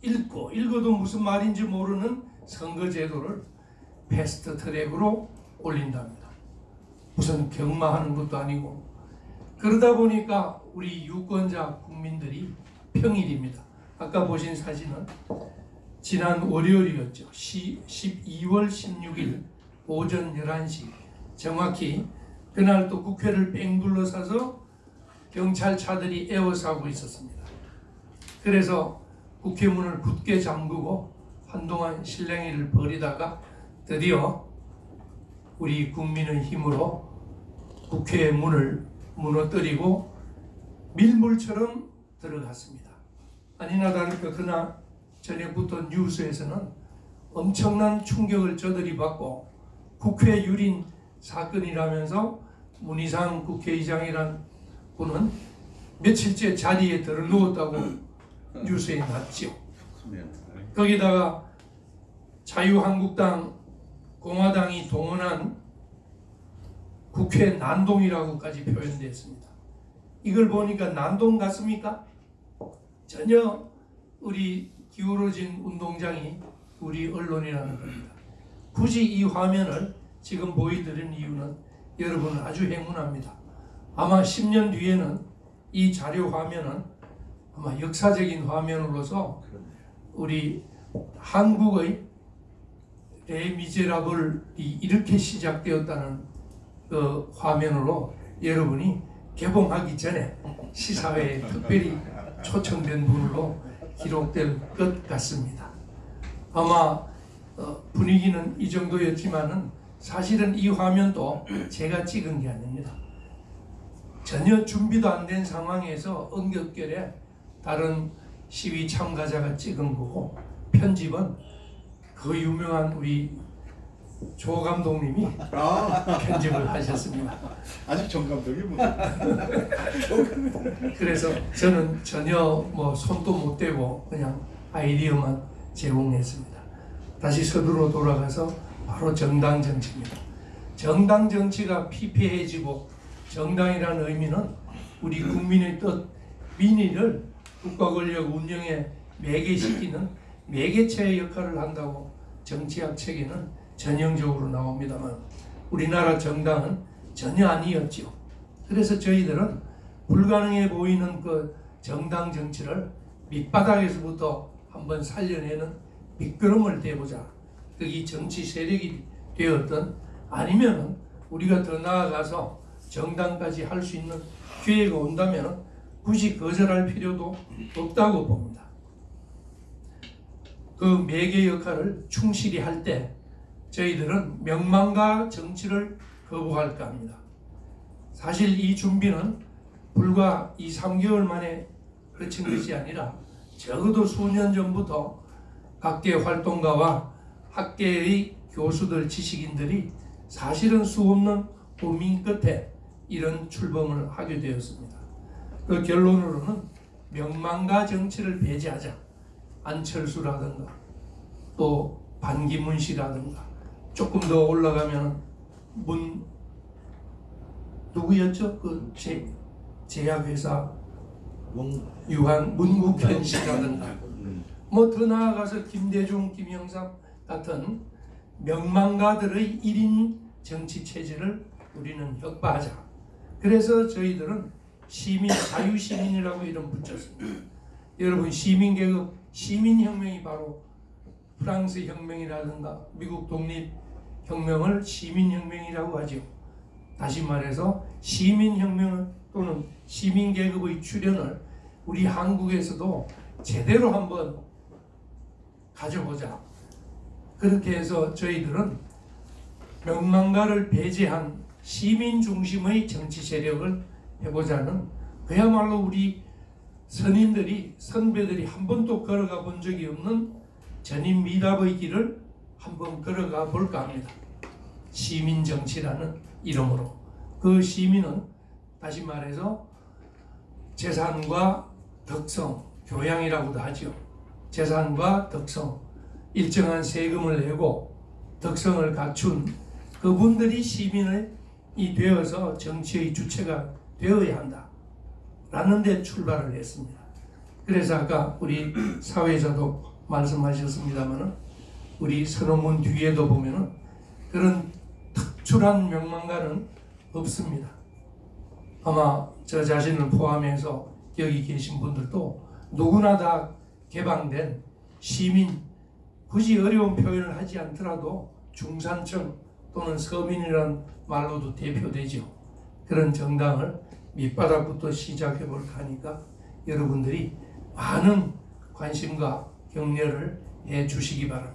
읽고 읽어도 무슨 말인지 모르는 선거제도를 fast track으로 올린답니다. 무슨 경마하는 것도 아니고 그러다 보니까 우리 유권자 국민들이 평일입니다. 아까 보신 사진은 지난 월요일이었죠. 12월 16일 오전 11시 정확히 그날 또 국회를 뺑 둘러싸서 경찰차들이 에워싸고 있었습니다. 그래서 국회 문을 굳게 잠그고 한동안 실랭이를 벌이다가 드디어 우리 국민의 힘으로 국회의 문을 무너뜨리고 밀물처럼 들어갔습니다. 아니나 다를까 그날 저녁부터 뉴스에서는 엄청난 충격을 저들이 받고 국회 유린 사건이라면서 문희상 국회의장이란 분은 며칠째 자리에 들어 누웠다고 뉴스에 났죠. 거기다가 자유한국당 공화당이 동원한 국회 난동이라고까지 표현됐습니다. 이걸 보니까 난동 같습니까? 전혀 우리 기울어진 운동장이 우리 언론이라는 겁니다. 굳이 이 화면을 지금 보여드리는 이유는 여러분 아주 행운합니다. 아마 10년 뒤에는 이 자료 화면은 아마 역사적인 화면으로서 우리 한국의 레미제라블이 이렇게 시작되었다는 그 화면으로 여러분이 개봉하기 전에 시사회에 특별히 초청된 분으로 기록될 것 같습니다. 아마 어, 분위기는 이 정도였지만은 사실은 이 화면도 제가 찍은 게 아닙니다. 전혀 준비도 안 된 상황에서 응격결에 다른 시위 참가자가 찍은 거고 편집은 그 유명한 우리 조 감독님이 편집을 하셨습니다. 아직 정 감독이 뭐 그래서 저는 전혀 뭐 손도 못 대고 그냥 아이디어만 제공했습니다. 다시 서두로 돌아가서 바로 정당 정치입니다. 정당 정치가 피폐해지고 정당이라는 의미는 우리 국민의 뜻, 민의를 국가 권력 운영에 매개시키는 매개체의 역할을 한다고 정치학 책에는 전형적으로 나옵니다만 우리나라 정당은 전혀 아니었죠. 그래서 저희들은 불가능해 보이는 그 정당 정치를 밑바닥에서부터 한번 살려내는 미끄럼을 대보자. 그게 정치 세력이 되었던 아니면은 우리가 더 나아가서 정당까지 할 수 있는 기회가 온다면 굳이 거절할 필요도 없다고 봅니다. 그 매개 역할을 충실히 할 때 저희들은 명망과 정치를 거부할까 합니다. 사실 이 준비는 불과 2, 3개월 만에 거친 것이 아니라 적어도 수년 전부터 각계 활동가와 학계의 교수들, 지식인들이 사실은 수없는 고민 끝에 이런 출범을 하게 되었습니다. 그 결론으로는 명망과 정치를 배제하자. 안철수라든가 또 반기문 씨라든가 조금 더 올라가면 문 누구였죠? 그 제, 제약회사 유한 문국현 씨라든가 뭐 더 나아가서 김대중, 김영삼 같은 명망가들의 1인 정치 체제를 우리는 혁파하자. 그래서 저희들은 시민 자유시민이라고 이름 붙였습니다. 여러분 시민계급 시민혁명이 바로 프랑스 혁명이라든가 미국 독립 혁명을 시민혁명이라고 하죠. 다시 말해서 시민혁명 또는 시민계급의 출현을 우리 한국에서도 제대로 한번 가져보자. 그렇게 해서 저희들은 명망가를 배제한 시민 중심의 정치 세력을 해보자는 그야말로 우리 선인들이 선배들이 한 번도 걸어가 본 적이 없는 전인 미답의 길을 한번 걸어가 볼까 합니다. 시민 정치라는 이름으로 그 시민은 다시 말해서 재산과 덕성, 교양이라고도 하죠. 재산과 덕성, 일정한 세금을 내고 덕성을 갖춘 그분들이 시민이 되어서 정치의 주체가 되어야 한다. 라는 데 출발을 했습니다. 그래서 아까 우리 사회자도 말씀하셨습니다만은 우리 선언문 뒤에도 보면은 그런 특출한 명망가는 없습니다. 아마 저 자신을 포함해서 여기 계신 분들도 누구나 다 개방된 시민 굳이 어려운 표현을 하지 않더라도 중산층 또는 서민이라는 말로도 대표되죠. 그런 정당을 밑바닥부터 시작해 볼까 하니까 여러분들이 많은 관심과 격려를 해 주시기 바랍니다.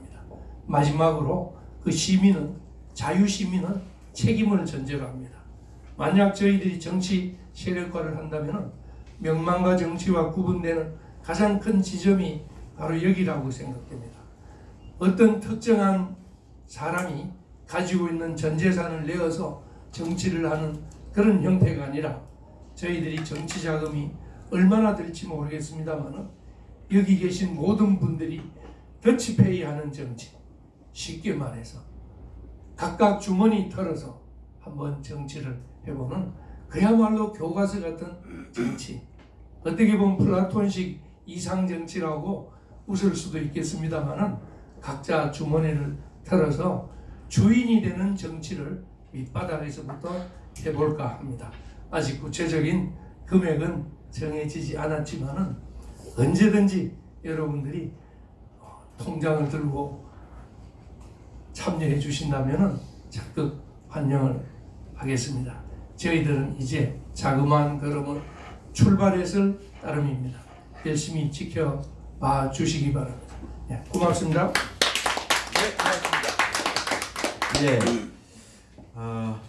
마지막으로 그 시민은 자유 시민은 책임을 전제로 합니다. 만약 저희들이 정치 세력화를 한다면 명망과 정치와 구분되는 가장 큰 지점이 바로 여기라고 생각됩니다. 어떤 특정한 사람이 가지고 있는 전 재산을 내어서 정치를 하는 그런 형태가 아니라 저희들이 정치 자금이 얼마나 될지 모르겠습니다만 여기 계신 모든 분들이 더치페이 하는 정치 쉽게 말해서 각각 주머니 털어서 한번 정치를 해보는 그야말로 교과서 같은 정치 어떻게 보면 플라톤식 이상 정치라고 웃을 수도 있겠습니다만은 각자 주머니를 털어서 주인이 되는 정치를 밑바닥에서부터 해볼까 합니다. 아직 구체적인 금액은 정해지지 않았지만은 언제든지 여러분들이 어, 통장을 들고 참여해 주신다면은 적극 환영을 하겠습니다. 저희들은 이제 자그마한 걸음을 출발했을 따름입니다. 열심히 지켜봐 주시기 바랍니다. 예, 고맙습니다. 네, 고맙습니다. 예, 어,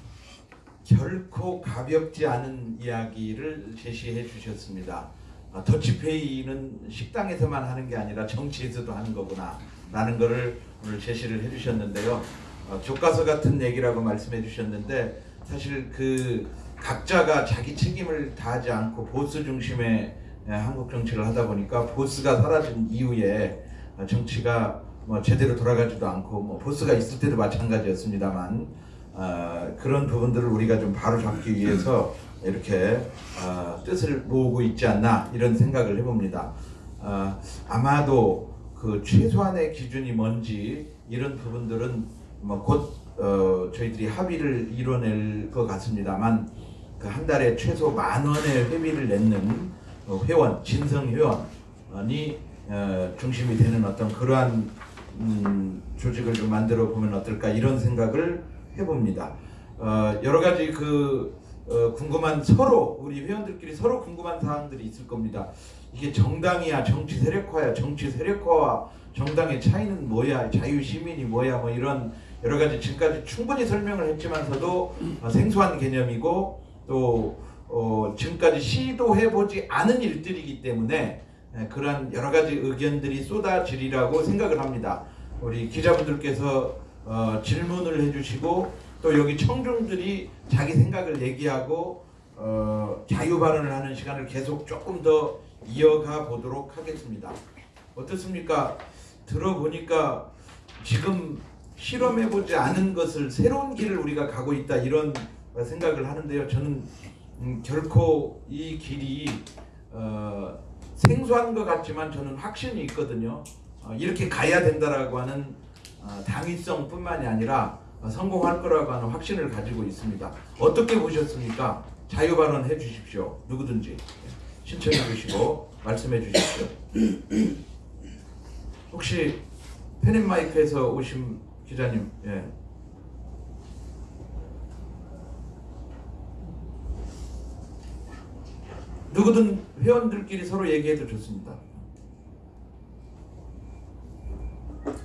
결코 가볍지 않은 이야기를 제시해 주셨습니다. 아, 더치페이는 식당에서만 하는 게 아니라 정치에서도 하는 거구나 라는 것을 오늘 제시를 해 주셨는데요. 어, 교과서 같은 얘기라고 말씀해 주셨는데 사실 그 각자가 자기 책임을 다하지 않고 보스 중심의 예, 한국 정치를 하다 보니까 보스가 사라진 이후에 어, 정치가 뭐 제대로 돌아가지도 않고 뭐 보스가 있을 때도 마찬가지였습니다만 어, 그런 부분들을 우리가 좀 바로 잡기 위해서 이렇게 어, 뜻을 모으고 있지 않나 이런 생각을 해봅니다. 어, 아마도 그 최소한의 기준이 뭔지 이런 부분들은 뭐곧 어, 저희들이 합의를 이뤄낼 것 같습니다만 그 한 달에 최소 만 원의 회비를 내는 어, 회원 진성 회원이 어, 중심이 되는 어떤 그러한 음, 조직을 좀 만들어 보면 어떨까 이런 생각을 해봅니다. 어, 여러 가지 그 어, 궁금한 서로 우리 회원들끼리 서로 궁금한 사항들이 있을 겁니다. 이게 정당이야 정치 세력화야 정치 세력화와 정당의 차이는 뭐야 자유 시민이 뭐야 뭐 이런 여러 가지 지금까지 충분히 설명을 했지만서도 어, 생소한 개념이고 또 어, 지금까지 시도해 보지 않은 일들이기 때문에 예, 그러한 여러 가지 의견들이 쏟아지리라고 생각을 합니다. 우리 기자분들께서 어, 질문을 해주시고 또 여기 청중들이 자기 생각을 얘기하고 어, 자유 발언을 하는 시간을 계속 조금 더 이어가 보도록 하겠습니다. 어떻습니까? 들어보니까 지금 실험해보지 않은 것을 새로운 길을 우리가 가고 있다 이런 생각을 하는데요. 저는 음, 결코 이 길이 어, 생소한 것 같지만 저는 확신이 있거든요. 어, 이렇게 가야 된다라고 하는 어, 당위성뿐만이 아니라 어, 성공할 거라고 하는 확신을 가지고 있습니다. 어떻게 보셨습니까? 자유 발언 해 주십시오. 누구든지 신청해 주시고 말씀해 주십시오. 혹시 펜앤마이크에서 오신 기자님, 예. 누구든 회원들끼리 서로 얘기해도 좋습니다.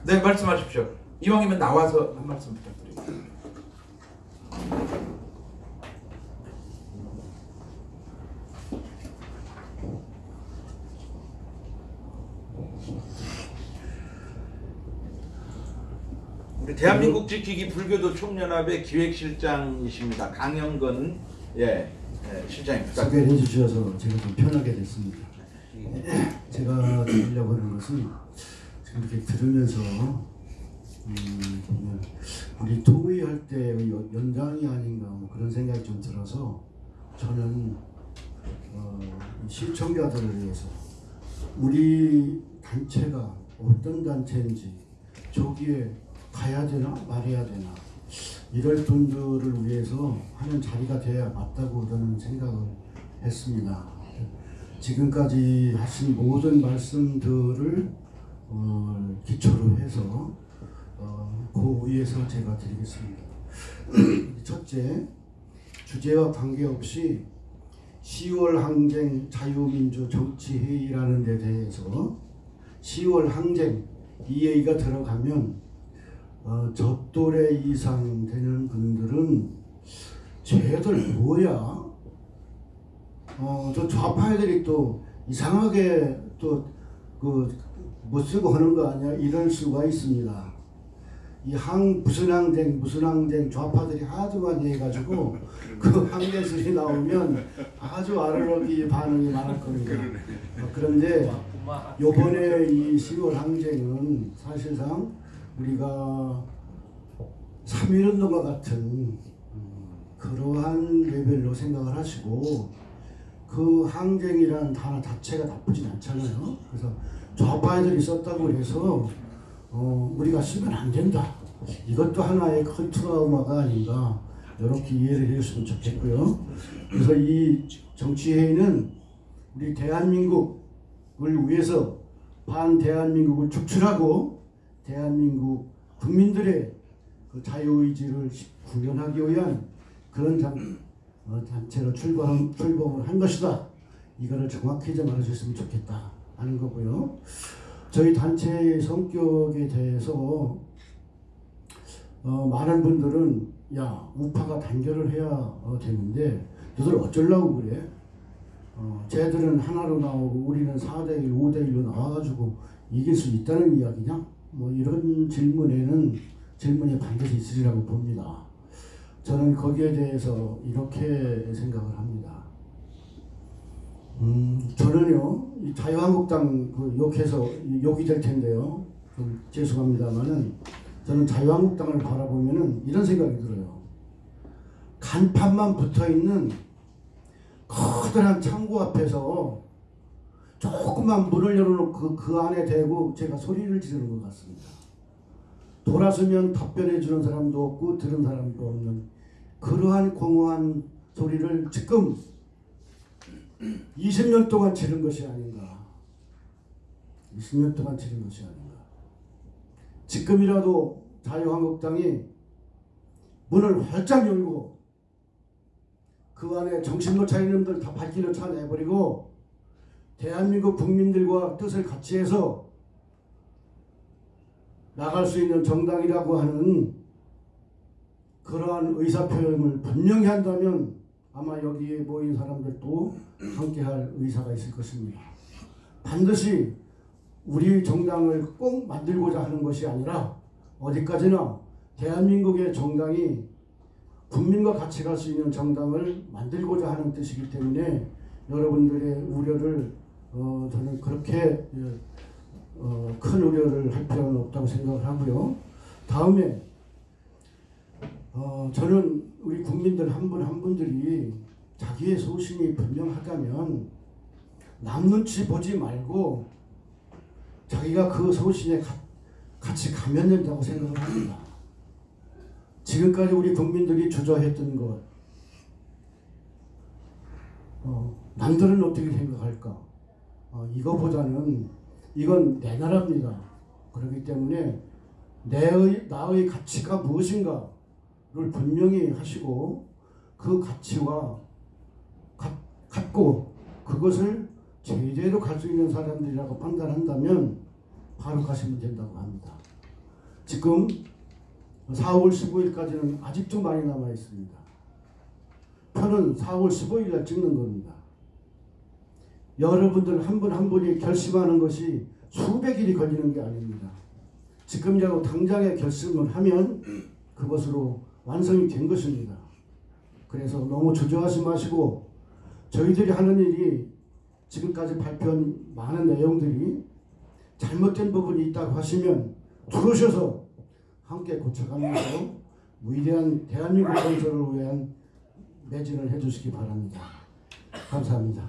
네, 말씀하십시오. 이왕이면 나와서 한 말씀 부탁드립니다. 대한민국 지키기 불교도 총연합의 기획실장이십니다. 강영건 예 네, 실장님 소개를 부탁드립니다. 해주셔서 제가 좀 편하게 됐습니다. 제가 드리려고 하는 것은 지금 이렇게 들으면서 음, 우리 토의할 때 연장이 아닌가 뭐 그런 생각이 좀 들어서 저는 어, 이 시청자들을 위해서 우리 단체가 어떤 단체인지 저기에 가야 되나 말해야 되나 이럴 분들을 위해서 하는 자리가 돼야 맞다고 저는 생각을 했습니다. 지금까지 하신 모든 말씀들을 어, 기초로 해서 어, 그 위에서 제가 드리겠습니다. 첫째, 주제와 관계없이 10월 항쟁 자유민주 정치회의라는 데 대해서 10월 항쟁 이 얘기가 들어가면 어, 저 또래 이상 되는 분들은 쟤들 뭐야? 어, 저 좌파 애들이 또 이상하게 또그못 쓰고 하는 거 아니야? 이럴 수가 있습니다. 이 항 무슨 항쟁 무슨 항쟁 좌파들이 하도 많이 해가지고 그 항쟁술이 나오면 아주 아르르기 반응이 많을 겁니다. 어, 그런데 요번에 이 10월 항쟁은 사실상 우리가 3.1운동과 같은 음, 그러한 레벨로 생각을 하시고 그 항쟁이라는 단어 자체가 나쁘진 않잖아요. 그래서 좌파애들이 썼다고 해서 어, 우리가 쓰면 안 된다. 이것도 하나의 큰 트라우마가 아닌가 이렇게 이해를 해주시면 좋겠고요. 그래서 이 정치회의는 우리 대한민국을 위해서 반 대한민국을 축출하고 대한민국 국민들의 그 자유의지를 구현하기 위한 그런 단, 어, 단체로 출범, 출범을 한 것이다. 이거를 정확히 좀 알아주셨으면 좋겠다 하는 거고요. 저희 단체의 성격에 대해서 어, 많은 분들은 야 우파가 단결을 해야 어, 되는데 너들 어쩌려고 그래? 어, 쟤들은 하나로 나오고 우리는 4대1, 5대1로 나와가지고 이길 수 있다는 이야기냐? 뭐 이런 질문에는 질문이 반드시 있으리라고 봅니다. 저는 거기에 대해서 이렇게 생각을 합니다. 음, 저는요, 이 자유한국당 그 욕해서 욕이 될 텐데요. 좀 죄송합니다만은 저는 자유한국당을 바라보면은 이런 생각이 들어요. 간판만 붙어 있는 커다란 창고 앞에서 조그만 문을 열어놓고 그, 그 안에 대고 제가 소리를 지르는 것 같습니다. 돌아서면 답변해 주는 사람도 없고 들은 사람도 없는 그러한 공허한 소리를 지금 20년 동안 지른 것이 아닌가. 20년 동안 지른 것이 아닌가. 지금이라도 자유한국당이 문을 활짝 열고 그 안에 정신 못 차리는 놈들 다 발길을 차내버리고 대한민국 국민들과 뜻을 같이 해서 나갈 수 있는 정당이라고 하는 그러한 의사표현을 분명히 한다면 아마 여기에 모인 사람들도 함께할 의사가 있을 것입니다. 반드시 우리 정당을 꼭 만들고자 하는 것이 아니라 어디까지나 대한민국의 정당이 국민과 같이 갈 수 있는 정당을 만들고자 하는 뜻이기 때문에 여러분들의 우려를 어, 저는 그렇게 예, 어, 큰 우려를 할 필요는 없다고 생각을 하고요. 다음에 어, 저는 우리 국민들 한분한 분들이 자기의 소신이 분명하다면 남 눈치 보지 말고 자기가 그 소신에 가, 같이 가면 된다고 생각을 합니다. 지금까지 우리 국민들이 주저했던 것, 어, 남들은 어떻게 생각할까? 어, 이거보다는 이건 내 나라입니다. 그렇기 때문에 내의 나의 가치가 무엇인가를 분명히 하시고 그 가치와 가, 갖고 그것을 제대로 갈 수 있는 사람들이라고 판단한다면 바로 가시면 된다고 합니다. 지금 4월 15일까지는 아직도 많이 남아 있습니다. 표는 4월 15일 날 찍는 겁니다. 여러분들 한분한 분이 결심하는 것이 수백 일이 걸리는 게 아닙니다. 지금이라도 당장에 결심을 하면 그것으로 완성이 된 것입니다. 그래서 너무 주저하지 마시고 저희들이 하는 일이 지금까지 발표한 많은 내용들이 잘못된 부분이 있다고 하시면 들어오셔서 함께 고쳐가면서 위대한 대한민국 건설을 위한 매진을 해주시기 바랍니다. 감사합니다.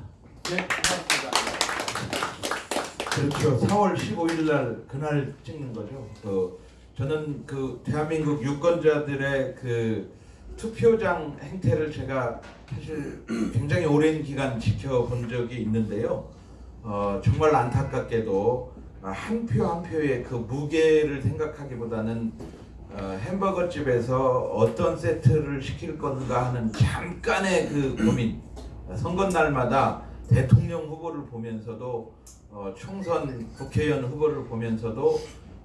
네. 그렇죠. 4월 15일 날 그날 찍는 거죠. 그 저는 그 대한민국 유권자들의 그 투표장 행태를 제가 사실 굉장히 오랜 기간 지켜본 적이 있는데요. 어, 정말 안타깝게도 한 표한 표의 그 무게를 생각하기보다는 어, 햄버거 집에서 어떤 세트를 시킬 건가 하는 잠깐의 그 고민 선거 날마다 대통령 후보를 보면서도 어, 총선 국회의원 후보를 보면서도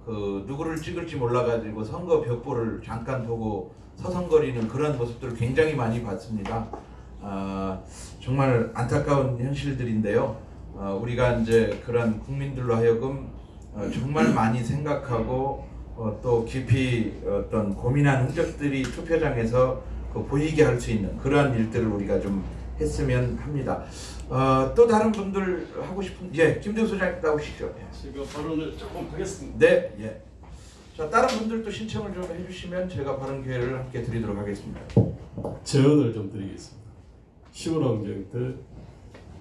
그 누구를 찍을지 몰라가지고 선거 벽보를 잠깐 보고 서성거리는 그런 모습들을 굉장히 많이 봤습니다. 아, 정말 안타까운 현실들인데요. 어, 우리가 이제 그런 국민들로 하여금 어, 정말 많이 생각하고 어, 또 깊이 어떤 고민한 흔적들이 투표장에서 그 보이게 할 수 있는 그러한 일들을 우리가 좀 했으면 합니다. 어, 또 다른 분들 하고 싶은 예 김대우 소장님 나오시죠. 예. 제가 발언을 조금 하겠습니다. 네, 예. 자 다른 분들도 신청을 좀 해주시면 제가 발언 기회를 함께 드리도록 하겠습니다. 제언을 좀 드리겠습니다. 시원항쟁 때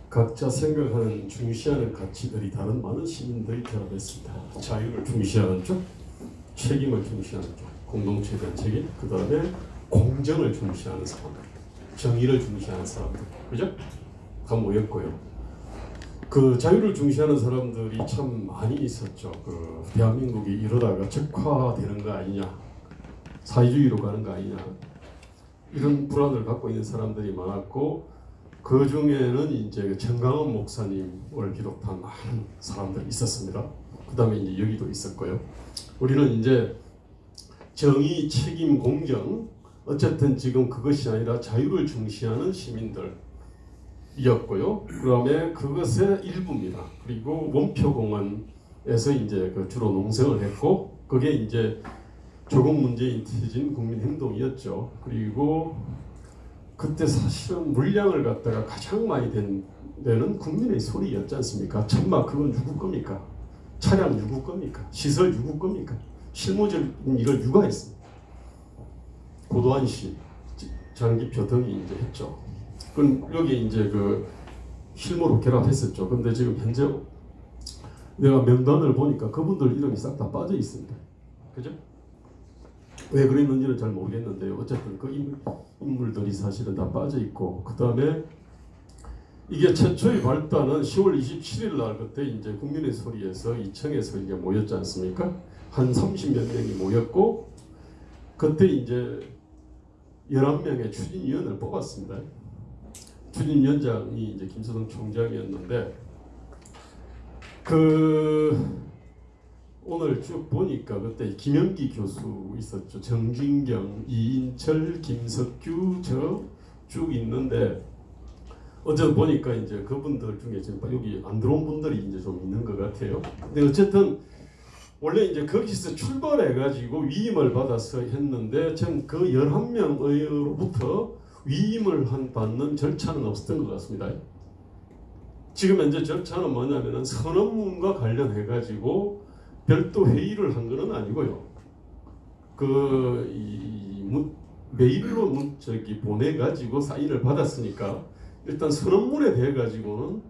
각자 생각하는 중시하는 가치들이 다른 많은 시민들이 결합했습니다. 자유를 중시하는 쪽, 책임을 중시하는 쪽, 공동체에 대한 책임, 그 다음에 공정을 중시하는 사람들, 정의를 중시하는 사람들, 그죠? 다 모였고요. 그 자유를 중시하는 사람들이 참 많이 있었죠. 그 대한민국이 이러다가 적화되는 거 아니냐, 사회주의로 가는 거 아니냐, 이런 불안을 갖고 있는 사람들이 많았고 그 중에는 이제 그 정강원 목사님을 비롯한 많은 사람들이 있었습니다. 그 다음에 이제 여기도 있었고요. 우리는 이제 정의, 책임, 공정 어쨌든 지금 그것이 아니라 자유를 중시하는 시민들이었고요. 그 다음에 그것의 일부입니다. 그리고 원표공원에서 이제 그 주로 농성을 했고 그게 이제 조국 문재인 퇴진 국민행동이었죠. 그리고 그때 사실은 물량을 갖다가 가장 많이 된 데는 국민의 소리였지 않습니까? 천막 그건 누구 겁니까? 차량 누구 겁니까? 시설 누구 겁니까? 실무적인 일을 누가 했습니까? 고도한 씨, 장기표 등이 이제 했죠. 그 여기 이제 그 실무로 결합했었죠. 근데 지금 현재 내가 명단을 보니까 그분들 이름이 싹 다 빠져 있습니다. 그죠? 왜 그랬는지는 잘 모르겠는데요. 어쨌든 그 인물, 인물들이 사실은 다 빠져 있고 그 다음에 이게 최초의 발단은 10월 27일 날 그때 이제 국민의 소리에서 이청에서 이게 모였지 않습니까? 한 30몇 명이 모였고 그때 이제 11명의 추진위원을 뽑았습니다. 추진위원장이 이제 김서동 총장이었는데 그 오늘 쭉 보니까 그때 김영기 교수 있었죠. 정진경, 이인철, 김석규 저 쭉 있는데 어제 보니까 이제 그분들 중에 지금 여기 안 들어온 분들이 이제 좀 있는 것 같아요. 근데 어쨌든 원래 이제 거기서 출발해 가지고 위임을 받아서 했는데 지금 그 11명으로부터 위임을 한 받는 절차는 없었던 것 같습니다. 지금 현재 절차는 뭐냐면은 선언문과 관련해 가지고 별도 회의를 한 것은 아니고요. 그 이 메일로 문 저기 보내 가지고 사인을 받았으니까 일단 선언문에 대해 가지고는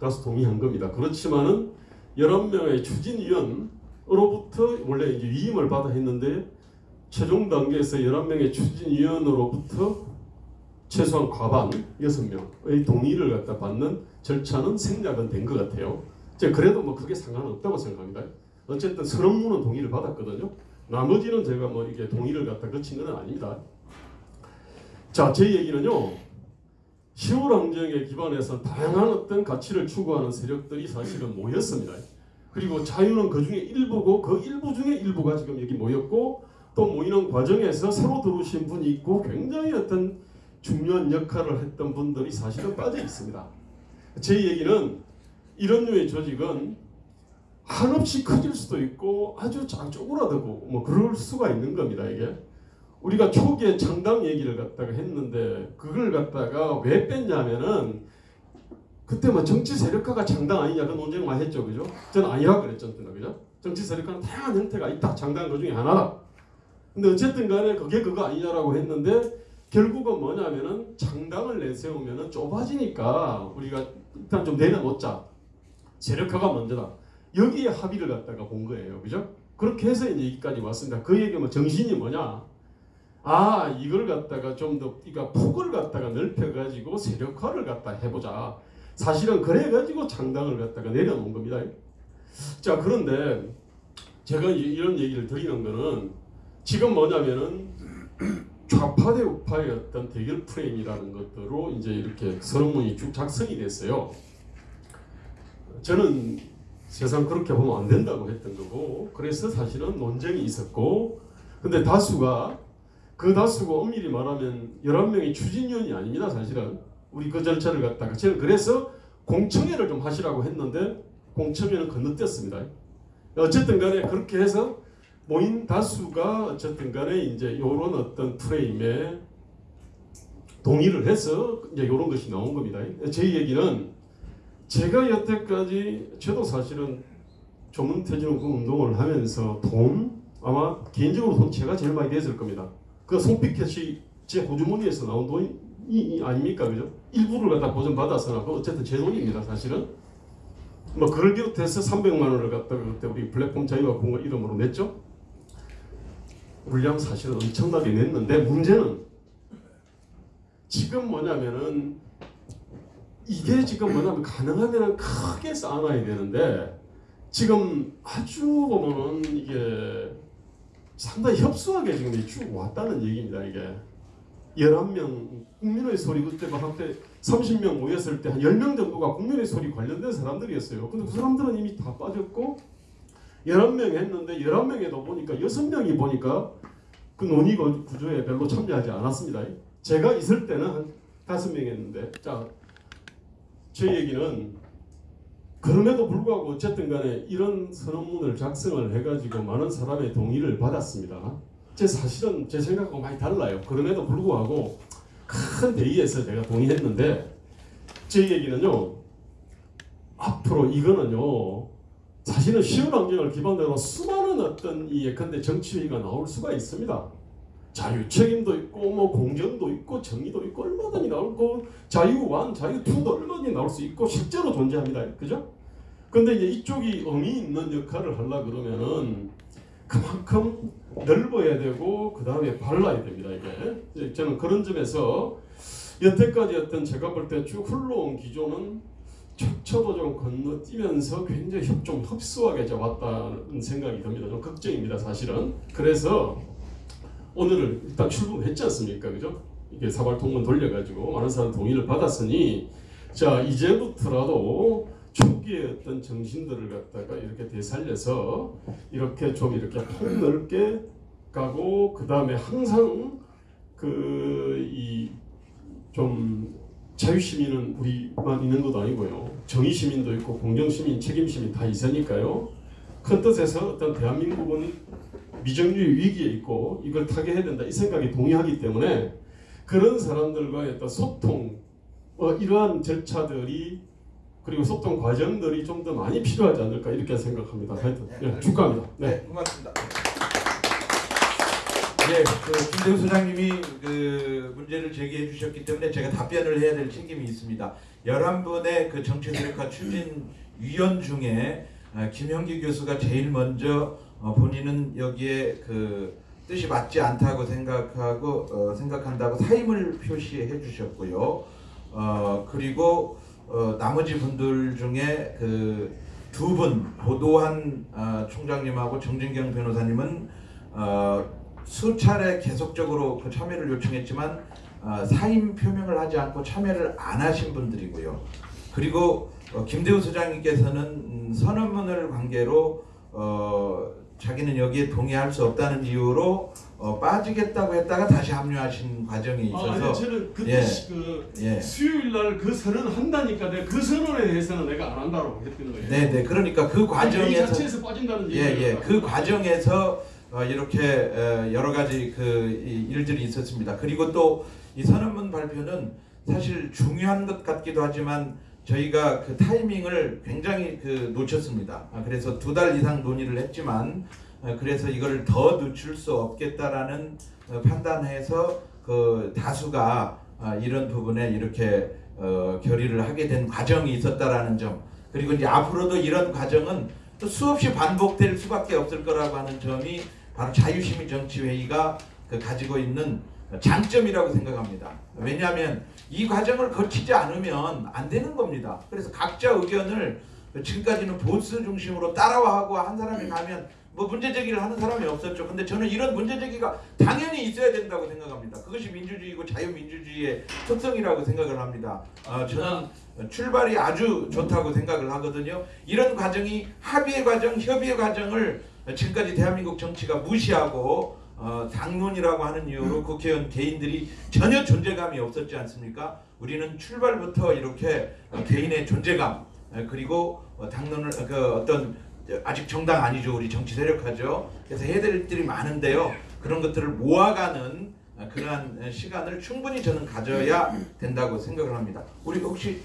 다수 동의한 겁니다. 그렇지만은 11 명의 추진위원으로부터 원래 이제 위임을 받아 했는데 최종 단계에서 11명의 추진위원으로부터 최소한 과반 6명의 동의를 갖다 받는 절차는 생략은 된 것 같아요. 제가 그래도 뭐 그게 상관없다고 생각합니다. 어쨌든 선언문은 동의를 받았거든요. 나머지는 제가 뭐 이게 동의를 갖다 거친 건 아닙니다. 자, 제 얘기는요. 시골항쟁에 기반해서 다양한 어떤 가치를 추구하는 세력들이 사실은 모였습니다. 그리고 자유는 그 중에 일부고 그 일부 중에 일부가 지금 여기 모였고 또 모이는 과정에서 새로 들어오신 분이 있고 굉장히 어떤 중요한 역할을 했던 분들이 사실은 빠져 있습니다. 제 얘기는 이런 류의 조직은 한없이 커질 수도 있고 아주 쪼그라들고 뭐 그럴 수가 있는 겁니다 이게 우리가 초기에 창당 얘기를 갖다가 했는데 그걸 갖다가 왜 뺐냐면은 그때 뭐 정치 세력화가 창당 아니냐 그 논쟁 많이 했죠. 그죠? 저는 아니라고 그랬죠 그죠? 정치 세력화는 다양한 형태가 있다. 창당 그 중에 하나다. 근데 어쨌든 간에 그게 그거 아니냐라고 했는데 결국은 뭐냐면은 창당을 내세우면은 좁아지니까 우리가 일단 좀 내려놓자. 세력화가 먼저다. 여기에 합의를 갖다가 본 거예요. 그죠? 그렇게 해서 이제 여기까지 왔습니다. 그 얘기 뭐 정신이 뭐냐 아 이걸 갖다가 좀 더 그러니까 폭을 갖다가 넓혀가지고 세력화를 갖다 해보자 사실은 그래가지고 창당을 갖다가 내려놓은 겁니다 자 그런데 제가 이- 이런 얘기를 드리는 거는 지금 뭐냐면은 좌파 대 우파의 어떤 대결 프레임이라는 것들로 이제 이렇게 선언문이 쭉 작성이 됐어요. 저는 세상 그렇게 보면 안 된다고 했던 거고 그래서 사실은 논쟁이 있었고 근데 다수가 그 다수가 엄밀히 말하면 11명이 추진위원이 아닙니다 사실은 우리 그 절차를 갖다가 저는 그래서 공청회를 좀 하시라고 했는데 공청회는 건너뛰었습니다 어쨌든 간에 그렇게 해서 모인 다수가 어쨌든 간에 이제 이런 어떤 프레임에 동의를 해서 이제 이런 것이 나온 겁니다. 제 얘기는 제가 여태까지 저도 사실은 조문퇴진운동 운동을 하면서 돈 아마 개인적으로 돈 제가 제일 많이 냈을 겁니다. 그 송피켓이 제 호주머니에서 나온 돈이 아닙니까, 그죠? 일부를 갖다 보전 받아서나 그 어쨌든 제 돈입니다, 사실은. 뭐 그걸 비롯해서 300만 원을 갖다가 그때 우리 플랫폼 자유와 공화 이름으로 냈죠. 물량 사실은 엄청나게 냈는데 문제는 지금 뭐냐면은 이게 지금 뭐냐면 가능하면 크게 쌓아놔야 되는데 지금 아주 보면은 이게 상당히 협소하게 지금 쭉 왔다는 얘기입니다 이게 11명 국민의 소리 그때 막 한때 30명 모였을 때 한 10명 정도가 국민의 소리 관련된 사람들이었어요 근데 그 사람들은 이미 다 빠졌고 11명 했는데 11명에도 보니까 6명이 보니까 그 논의 구- 구조에 별로 참여하지 않았습니다. 제가 있을 때는 한 5명 했는데 자, 제 얘기는 그럼에도 불구하고 어쨌든 간에 이런 선언문을 작성을 해가지고 많은 사람의 동의를 받았습니다. 제 사실은 제 생각하고 많이 달라요. 그럼에도 불구하고 큰 회의에서 제가 동의했는데 제 얘기는요. 앞으로 이거는요. 사실은 쉬운 환경을 기반으로 수많은 어떤 이 예컨대 정치회의가 나올 수가 있습니다. 자유 책임도 있고 뭐 공정도 있고 정의도 있고 얼마든지 나올 거 자유 완 자유 투도 얼마든지 나올 수 있고 실제로 존재합니다. 그죠? 근데 이제 이쪽이 의미 있는 역할을 하려 그러면은 그만큼 넓어야 되고 그 다음에 발라야 됩니다. 이게 저는 그런 점에서 여태까지 어떤 제가 볼 때 쭉 흘러온 기조는 척처도 좀 건너뛰면서 굉장히 협- 좀 이제 왔다는 생각이 듭니다. 좀 걱정입니다, 사실은. 그래서 오늘을 일단 출범했지 않습니까, 그죠? 이게 사발통문 돌려가지고 많은 사람 동의를 받았으니 자 이제부터라도 초기의 어떤 정신들을 갖다가 이렇게 되살려서 이렇게 좀 이렇게 폭넓게 가고 그 다음에 항상 그 이 좀 자유시민은 우리만 있는 것도 아니고요. 정의시민도 있고 공정시민, 책임시민 다 있으니까요. 큰 뜻에서 어떤 대한민국은 미정유의 위기에 있고 이걸 타개해야 된다 이 생각에 동의하기 때문에 그런 사람들과의 어떤 소통 어, 이러한 절차들이 그리고 소통 과정들이 좀 더 많이 필요하지 않을까 이렇게 생각합니다. 하여튼 예, 축하합니다. 네. 네, 고맙습니다. 예, 그 김대우 소장님이 그 문제를 제기해 주셨기 때문에 제가 답변을 해야 될 책임이 있습니다. 11분의 그 정치세력화 추진 위원 중에 아, 김형기 교수가 제일 먼저 어, 본인은 여기에 그 뜻이 맞지 않다고 생각하고 어, 생각한다고 사임을 표시해 주셨고요. 어, 그리고 어, 나머지 분들 중에 그 두 분 보도한 어, 총장님하고 정진경 변호사님은 어, 수차례 계속적으로 그 참여를 요청했지만 어, 사임 표명을 하지 않고 참여를 안 하신 분들이고요. 그리고 어, 김대우 소장님께서는 음, 선언문을 관계로 어, 자기는 여기에 동의할 수 없다는 이유로 어, 빠지겠다고 했다가 다시 합류하신 과정이 아, 있어서 아니 저는 그때 예. 시- 그 예. 수요일 날 그 선언 한다니까 내가 그 선언에 대해서는 내가 안 한다고 했던 거예요. 네 네 그러니까 그이 과정에서 자체에서 빠진다는 예예 얘기예요. 그 과정에서 어, 이렇게 어, 여러 가지 그 이- 일들이 있었습니다. 그리고 또 이 선언문 발표는 사실 중요한 것 같기도 하지만 저희가 그 타이밍을 굉장히 그 놓쳤습니다. 아, 그래서 두 달 이상 논의를 했지만 어, 그래서 이거를 더 늦출 수 없겠다라는 어, 판단해서 그 다수가 아, 이런 부분에 이렇게 어, 결의를 하게 된 과정이 있었다라는 점 그리고 이제 앞으로도 이런 과정은 또 수없이 반복될 수밖에 없을 거라고 하는 점이 바로 자유시민 정치회의가 그 가지고 있는 장점이라고 생각합니다. 왜냐하면 이 과정을 거치지 않으면 안 되는 겁니다. 그래서 각자 의견을 지금까지는 보스 중심으로 따라와하고 한 사람이 가면 뭐 문제 제기를 하는 사람이 없었죠. 근데 저는 이런 문제 제기가 당연히 있어야 된다고 생각합니다. 그것이 민주주의고 자유민주주의의 특성이라고 생각을 합니다. 어, 저는 출발이 아주 좋다고 생각을 하거든요. 이런 과정이 합의의 과정, 협의의 과정을 지금까지 대한민국 정치가 무시하고 어, 당론이라고 하는 이유로 국회의원 개인들이 전혀 존재감이 없었지 않습니까? 우리는 출발부터 이렇게 어, 개인의 존재감 어, 그리고 어, 당론을 어, 그 어떤 아직 정당 아니죠 우리 정치 세력화죠. 그래서 해야 될 일들이 많은데요. 그런 것들을 모아가는 어, 그러한 어, 시간을 충분히 저는 가져야 된다고 생각을 합니다. 우리 혹시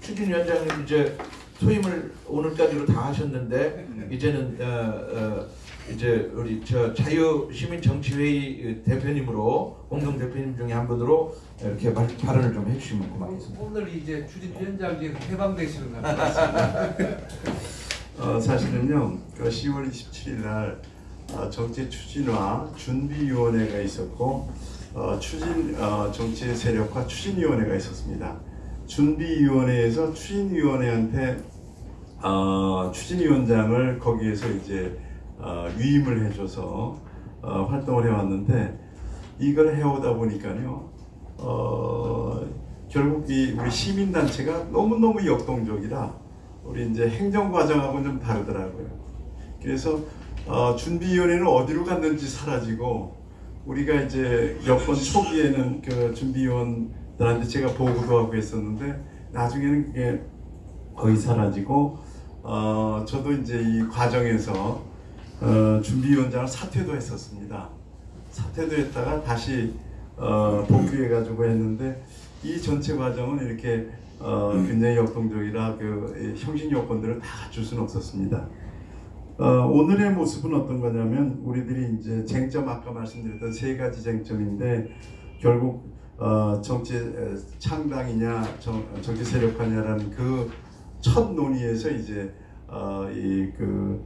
추진 위원장님 이제 소임을 오늘까지로 다 하셨는데 이제는 어, 어, 이제 우리 저 자유 시민 정치회의 대표님으로 공동 대표님 중에 한 분으로 이렇게 발, 발언을 좀 해주시면 고맙겠습니다. 오늘 이제 추진위원장직에서 해방되시는 것 같습니다. 어, 사실은요, 그 10월 27일 날 어, 정치 추진화 준비위원회가 있었고 어, 추진 어, 정치 세력화 추진위원회가 있었습니다. 준비위원회에서 추진위원회한테 어, 추진위원장을 거기에서 이제 어, 위임을 해줘서 어, 활동을 해왔는데 이걸 해오다 보니까요, 어, 결국 이 우리 시민단체가 너무너무 역동적이라 우리 이제 행정 과정하고는 좀 다르더라고요. 그래서 어, 준비위원회는 어디로 갔는지 사라지고 우리가 이제 여권 초기에는 그 준비위원들한테 제가 보고도 하고 했었는데 나중에는 그게 거의 사라지고 어, 저도 이제 이 과정에서 어, 준비위원장을 사퇴도 했었습니다. 사퇴도 했다가 다시 어, 복귀해가지고 했는데 이 전체 과정은 이렇게 어, 굉장히 역동적이라 그이 형식 요건들을 다 갖출 수는 없었습니다. 어, 오늘의 모습은 어떤 거냐면 우리들이 이제 쟁점 아까 말씀드렸던 세 가지 쟁점인데 결국 어, 정치 에, 창당이냐 정, 정치 세력화냐라는 그 첫 논의에서 이제 어, 이그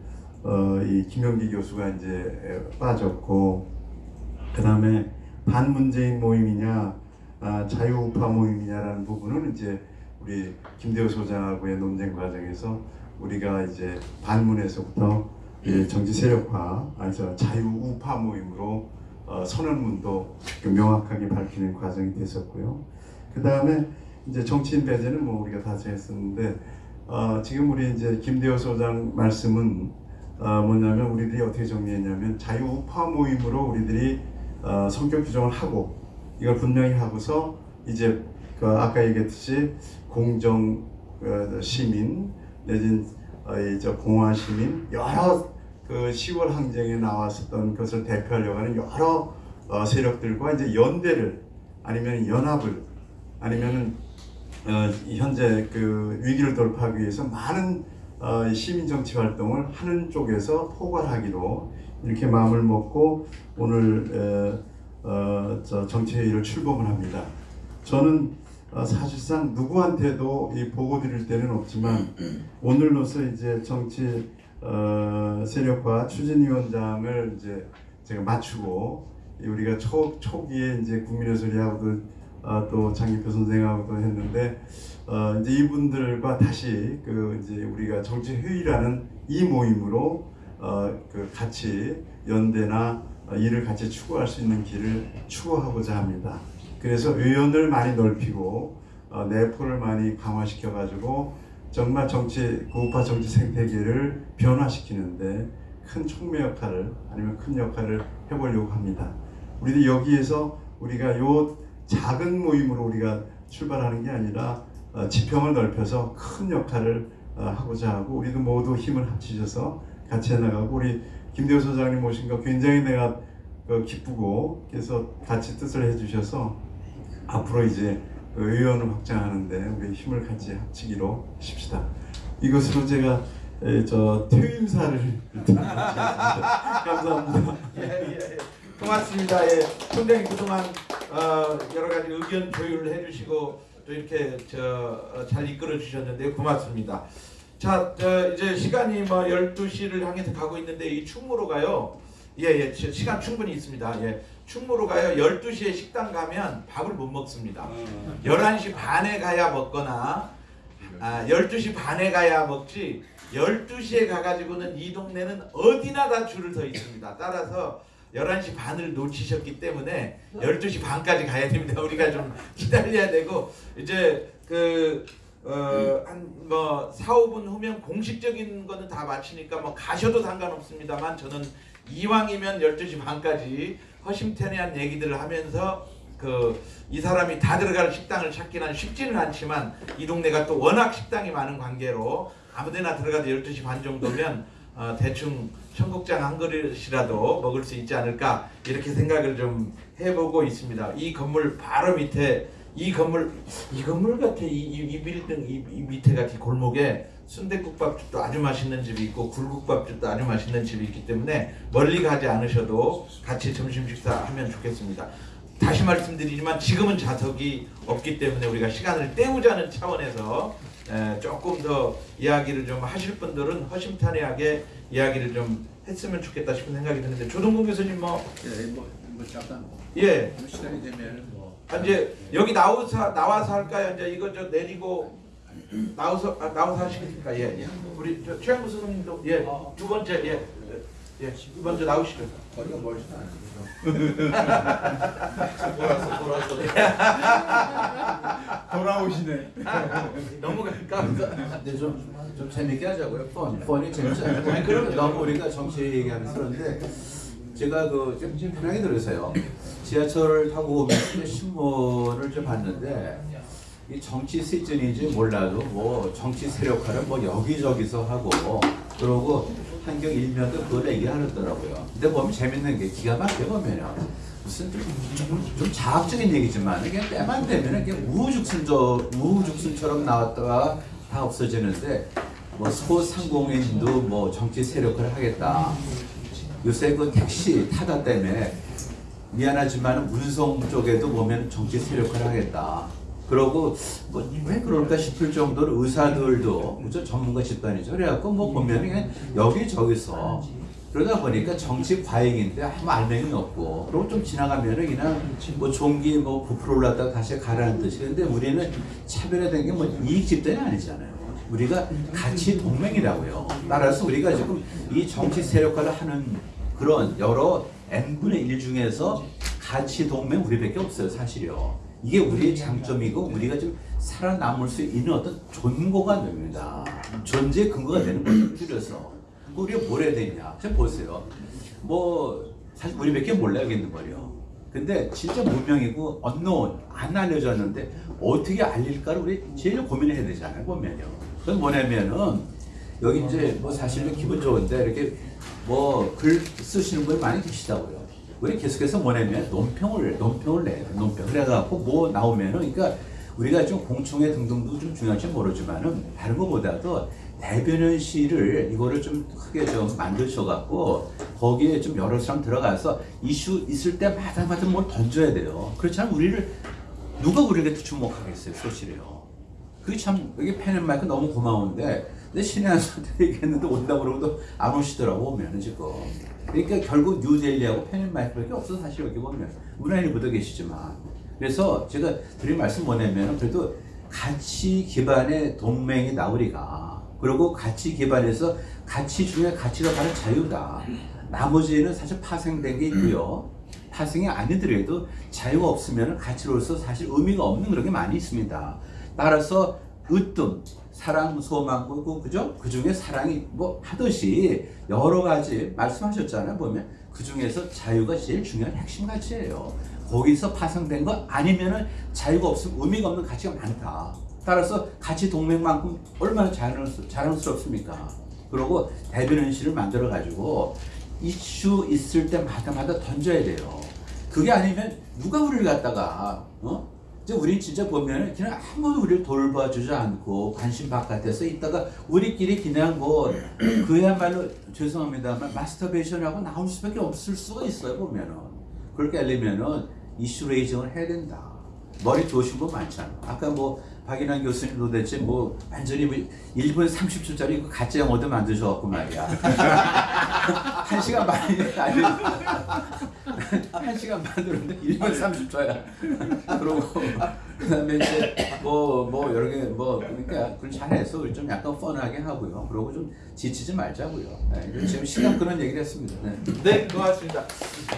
어, 이 김영기 교수가 이제 에, 빠졌고 그 다음에 반문재인 모임이냐 아, 자유우파 모임이냐라는 부분은 이제 우리 김대호 소장하고의 논쟁 과정에서 우리가 이제 반문에서부터 이 정치 세력화, 아니죠 자유우파 모임으로 어, 선언문도 그 명확하게 밝히는 과정이 됐었고요. 그 다음에 이제 정치인 배제는 뭐 우리가 다 했었는데 어, 지금 우리 이제 김대호 소장 말씀은 어, 뭐냐면 우리들이 어떻게 정리했냐면 자유 우파 모임으로 우리들이 어, 성격 규정을 하고 이걸 분명히 하고서 이제 그 아까 얘기했듯이 공정 어, 시민 내진 어, 이저 공화 시민 여러 그 10월 항쟁에 나왔었던 것을 대표하려고 하는 여러 어, 세력들과 이제 연대를 아니면 연합을 아니면은 어, 이 현재 그 위기를 돌파하기 위해서 많은 어, 시민 정치 활동을 하는 쪽에서 포괄하기로 이렇게 마음을 먹고 오늘 어, 어, 저 정치회의를 출범을 합니다. 저는 어, 사실상 누구한테도 이 보고 드릴 때는 없지만 오늘로서 이제 정치 어, 세력화 추진위원장을 이제 제가 맞추고 이 우리가 초 초기에 이제 국민의 소리하고도 어, 또 장기표 선생하고도 했는데 어, 이제 이분들과 다시 그 이제 우리가 정치 회의라는 이 모임으로 어, 그 같이 연대나 어, 일을 같이 추구할 수 있는 길을 추구하고자 합니다. 그래서 의원을 많이 넓히고 어, 내포를 많이 강화시켜 가지고 정말 정치 고우파 정치 생태계를 변화시키는데 큰 촉매 역할을 아니면 큰 역할을 해보려고 합니다. 우리도 여기에서 우리가 요 작은 모임으로 우리가 출발하는 게 아니라 어, 지평을 넓혀서 큰 역할을 어, 하고자 하고 우리도 모두 힘을 합치셔서 같이 해나가고 우리 김대호 소장님 오신 거 굉장히 내가 어, 기쁘고 그래서 같이 뜻을 해주셔서 앞으로 이제 그 의원을 확장하는데 우리 힘을 같이 합치기로 하십시다. 이것으로 제가 에, 저 퇴임사를 감사합니다. 예, 예, 예. 고맙습니다. 예. 총장님 그동안 어, 여러 가지 의견 조율을 해주시고 또 이렇게 저, 어, 잘 이끌어 주셨는데 고맙습니다. 자, 저 이제 시간이 뭐 12시를 향해서 가고 있는데 이 충무로 가요. 예, 예. 시- 시간 충분히 있습니다. 예. 충무로 가요. 12시에 식당 가면 밥을 못 먹습니다. 11시 반에 가야 먹거나 아, 12시 반에 가야 먹지 12시에 가가지고는 이 동네는 어디나 다 줄을 서 있습니다. 따라서 11시 반을 놓치셨기 때문에 12시 반까지 가야 됩니다. 우리가 좀 기다려야 되고 이제 그 어, 한뭐 4, 5분 후면 공식적인 거는 다 마치니까 뭐 가셔도 상관없습니다만 저는 이왕이면 12시 반까지 허심탄회한 얘기들을 하면서 그 이 사람이 다 들어갈 식당을 찾기는 쉽지는 않지만 이 동네가 또 워낙 식당이 많은 관계로 아무데나 들어가도 12시 반 정도면 어, 대충 청국장 한 그릇이라도 먹을 수 있지 않을까 이렇게 생각을 좀 해보고 있습니다. 이 건물 바로 밑에 이 건물 이 건물 같아 이, 이, 이 빌딩 이, 이 밑에 같은 골목에 순대국밥집도 아주 맛있는 집이 있고 굴국밥집도 아주 맛있는 집이 있기 때문에 멀리 가지 않으셔도 같이 점심 식사하면 좋겠습니다. 다시 말씀드리지만 지금은 좌석이 없기 때문에 우리가 시간을 때우자는 차원에서 에, 조금 더 이야기를 좀 하실 분들은 허심탄회하게 이야기를 좀 했으면 좋겠다 싶은 생각이 드는데 조동국 교수님 뭐 예, 뭐, 뭐 잠깐 예. 뭐 시간이 되면 뭐 아, 이제 여기 나와서 나와서 할까요? 이제 이거 저 내리고 나와서 아, 나와서 하시겠습니까? 예, 예. 우리 저 최영구 선생님도 예. 두 번째 예. 예. 두 번째 나오시죠. 거리가 멀지도 않 아요. 돌아오시네. 너무 가까워서. 근데 좀, 좀 재밌게 하자고요. 펀, 펀이 않고. 아니, 그럼 너무 우리가 정치 얘기하면서 그런데 제가 그좀 편하게 들으세요. 지하철을 타고 오면서 신문을 좀 봤는데 이 정치 시즌인지 몰라도 뭐 정치 세력화를 뭐 여기저기서 하고 그러고 한경 일면도 그걸 얘기하더라고요. 근데 보면 재밌는 게 기가 막혀 보면요. 무슨 좀, 자학적인 얘기지만 이게 때만 되면 이게 우후죽순저 우후죽순처럼 나왔다가 다 없어지는데 뭐 소상공인도 뭐 정치 세력화를 하겠다. 요새 그 택시 타다 때문에 미안하지만 운송 쪽에도 보면 정치 세력화를 하겠다. 그러고 뭐 왜 그럴까 싶을 정도로 의사들도 그죠 전문가 집단이죠. 그래갖고 뭐 보면 그냥 여기 저기서 그러다 보니까 정치 과잉인데 아무 알맹이 없고 그리고 좀 지나가면은 그냥 뭐 종기 뭐 부풀어 올랐다가 다시 가라는 뜻이 근데 우리는 차별화된 게 뭐 이익 집단이 아니잖아요. 우리가 같이 동맹이라고요. 따라서 우리가 지금 이 정치 세력화를 하는 그런 여러 n분의 1 중에서 가치 동맹 우리밖에 없어요 사실이요. 이게 우리의 장점이고 우리가 좀 살아남을 수 있는 어떤 존고가 됩니다. 존재의 근거가 되는 거죠. 줄여서. 그 우리가 뭘 해야 되냐. 좀 보세요. 뭐 사실 우리밖에 몰라야겠는 말이요. 근데 진짜 무명이고 언노운 안 알려졌는데 어떻게 알릴까를 우리 제일 고민을 해야 되잖아요. 보면요. 그건 뭐냐면은 여기 이제 뭐 사실은 기분 좋은데 이렇게 뭐 글 쓰시는 분이 많이 계시다고요. 우리 계속해서 뭐냐면 논평을 논평을 내요. 논평. 그래갖고 뭐 나오면은 그러니까 우리가 좀 공청회 등등도 좀 중요할지 모르지만은 다른 것보다도 대변인실을 이거를 좀 크게 좀 만드셔갖고 거기에 좀 여러 사람 들어가서 이슈 있을 때마다 마다 뭘 던져야 돼요. 그렇지 않으면 우리를 누가 우리에게 주목하겠어요, 소실이요. 그게 참 여기 펜앤마이크 너무 고마운데 근데 신의 한 수한테 얘기했는데 온다고 그러고도 안 오시더라고 오면은 지금 그러니까 결국 뉴델리하고 펜앤마이크밖에 없어 사실 여기 보면. 문화인이 묻어 계시지만. 그래서 제가 드린 말씀 뭐냐면 그래도 가치 기반의 동맹이 나으리가. 그리고 가치 기반에서 가치 중에 가치가 바로 자유다. 나머지는 사실 파생된 게 있고요. 파생이 아니더라도 자유가 없으면 가치로서 사실 의미가 없는 그런 게 많이 있습니다. 따라서 으뜸, 사랑, 소망, 그, 그죠? 그 중에 사랑이 뭐 하듯이 여러 가지 말씀하셨잖아요. 보면 그 중에서 자유가 제일 중요한 핵심 가치예요. 거기서 파생된 거 아니면은 자유가 없으면 의미가 없는 가치가 많다. 따라서 가치 동맹만큼 얼마나 자랑스럽, 자랑스럽습니까? 그리고 대변인실을 만들어 가지고 이슈 있을 때마다마다 던져야 돼요. 그게 아니면 누가 우리를 갖다가 어? 이제 우리 진짜 보면 그냥 아무도 우리를 돌봐주지 않고 관심 바깥에서 있다가 우리끼리 그냥 뭐 그야말로 죄송합니다만 마스터베이션하고 나올 수밖에 없을 수가 있어요 보면은 그렇게 하려면은 이슈 레이징을 해야 된다. 머리 좋으신 분 많잖아. 아까 뭐 박인환 교수님 도대체 뭐 완전히 뭐 1분 30초짜리 그 가짜 영어도 만드셔갖고 말이야. 한 시간 반이 아니 한 시간 반으로는데 1분 30초야. 그러고 그다음에 이제 뭐뭐 여러 개 뭐 그러니까 그걸 잘해서 좀 약간 펀하게 하고요. 그러고 좀 지치지 말자고요. 네, 지금 시간 그런 얘기를 했습니다. 네. 네, 고맙습니다.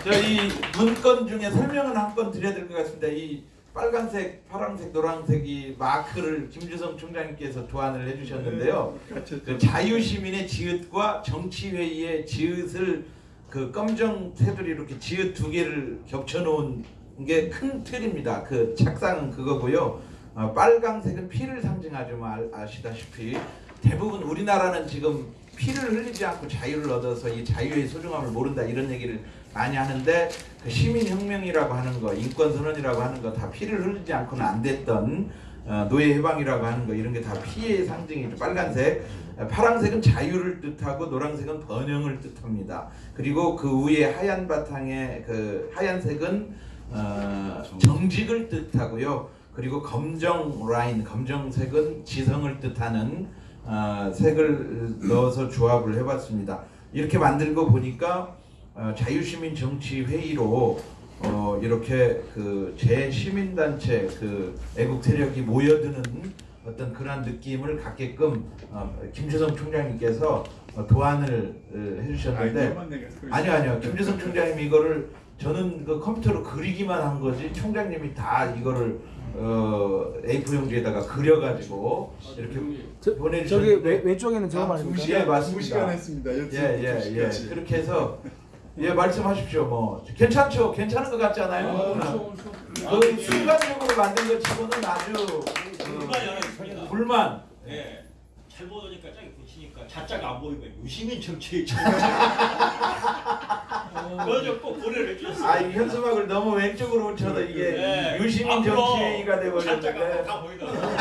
저 이 문건 중에 설명을 한 건 드려야 될 것 같습니다. 이 빨간색, 파란색, 노란색이 마크를 김주성 총장님께서 도안을 해주셨는데요. 그 자유시민의 지읒과 정치회의의 지읒을 그 검정 테두리 이렇게 지읒 두 개를 겹쳐놓은 게 큰 틀입니다. 그 착상은 그거고요. 어, 빨강색은 피를 상징하죠. 뭐 알- 아시다시피 대부분 우리나라는 지금 피를 흘리지 않고 자유를 얻어서 이 자유의 소중함을 모른다 이런 얘기를 많이 하는데 그 시민혁명이라고 하는 거, 인권선언이라고 하는 거 다 피를 흘리지 않고는 안 됐던 어, 노예 해방이라고 하는 거 이런 게 다 피의 상징이죠. 빨간색, 어, 파란색은 자유를 뜻하고 노란색은 번영을 뜻합니다. 그리고 그 위에 하얀 바탕에 그 하얀색은 어, 정직을 뜻하고요. 그리고 검정 라인, 검정색은 지성을 뜻하는 어, 색을 넣어서 조합을 해봤습니다. 이렇게 만들고 보니까 어, 자유시민 정치 회의로 어, 이렇게 그 제시민단체 그 애국 세력이 모여드는 어떤 그런 느낌을 갖게끔 어, 김주성 총장님께서 어, 도안을 어, 해주셨는데 아니요 아니요 김주성 총장님 이거를 저는 그 컴퓨터로 그리기만 한 거지 총장님이 다 이거를 어, A4 용지에다가 그려가지고 이렇게 저기 보내주셨는데 왼, 왼쪽에는 저거 예 말입니까? 맞습니다. 했습니다. 예예예 예, 그렇게 해서 예 말씀하십시오 뭐 괜찮죠 괜찮은 것 같잖아요. 그 순간적으로 만든 것 치고는 아주 그, 불만 예. 잘 보니까 짝이 붙이니까 자자가 안 보이고 유시민 정치 그래서 꼭 고려를 해주셨어요. 아, 이 현수막을 너무 왼쪽으로 붙여서 이게 네. 유시민 앞으로 정치가 돼버렸는데 다 보이더라고요.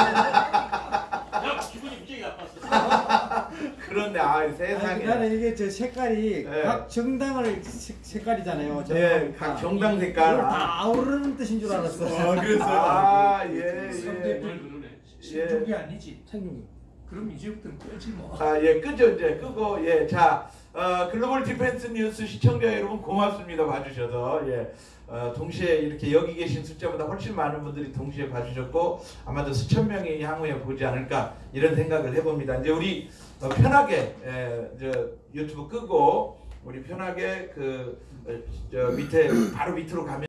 야 기분이 굉장히 나빴어. 그런데 아 세상에 나는 이게 저 색깔이 네. 각 정당을 색, 색깔이잖아요. 예, 각 정당 색깔 아, 다 아우르는 뜻인 줄 알았어. 아, 예, 예. 신중이 아니지. 그럼 이제부터는 끄지 뭐. 아, 예, 끄죠, 이제. 끄고, 예, 자, 어, Global Defense News 시청자 여러분 고맙습니다. 봐주셔서. 예. 어, 동시에 이렇게 여기 계신 숫자보다 훨씬 많은 분들이 동시에 봐주셨고, 아마도 수천 명이 향후에 보지 않을까, 이런 생각을 해봅니다. 이제 우리 어, 편하게, 예, 저 유튜브 끄고, 우리 편하게 그, 어, 저 밑에, 바로 밑으로 가면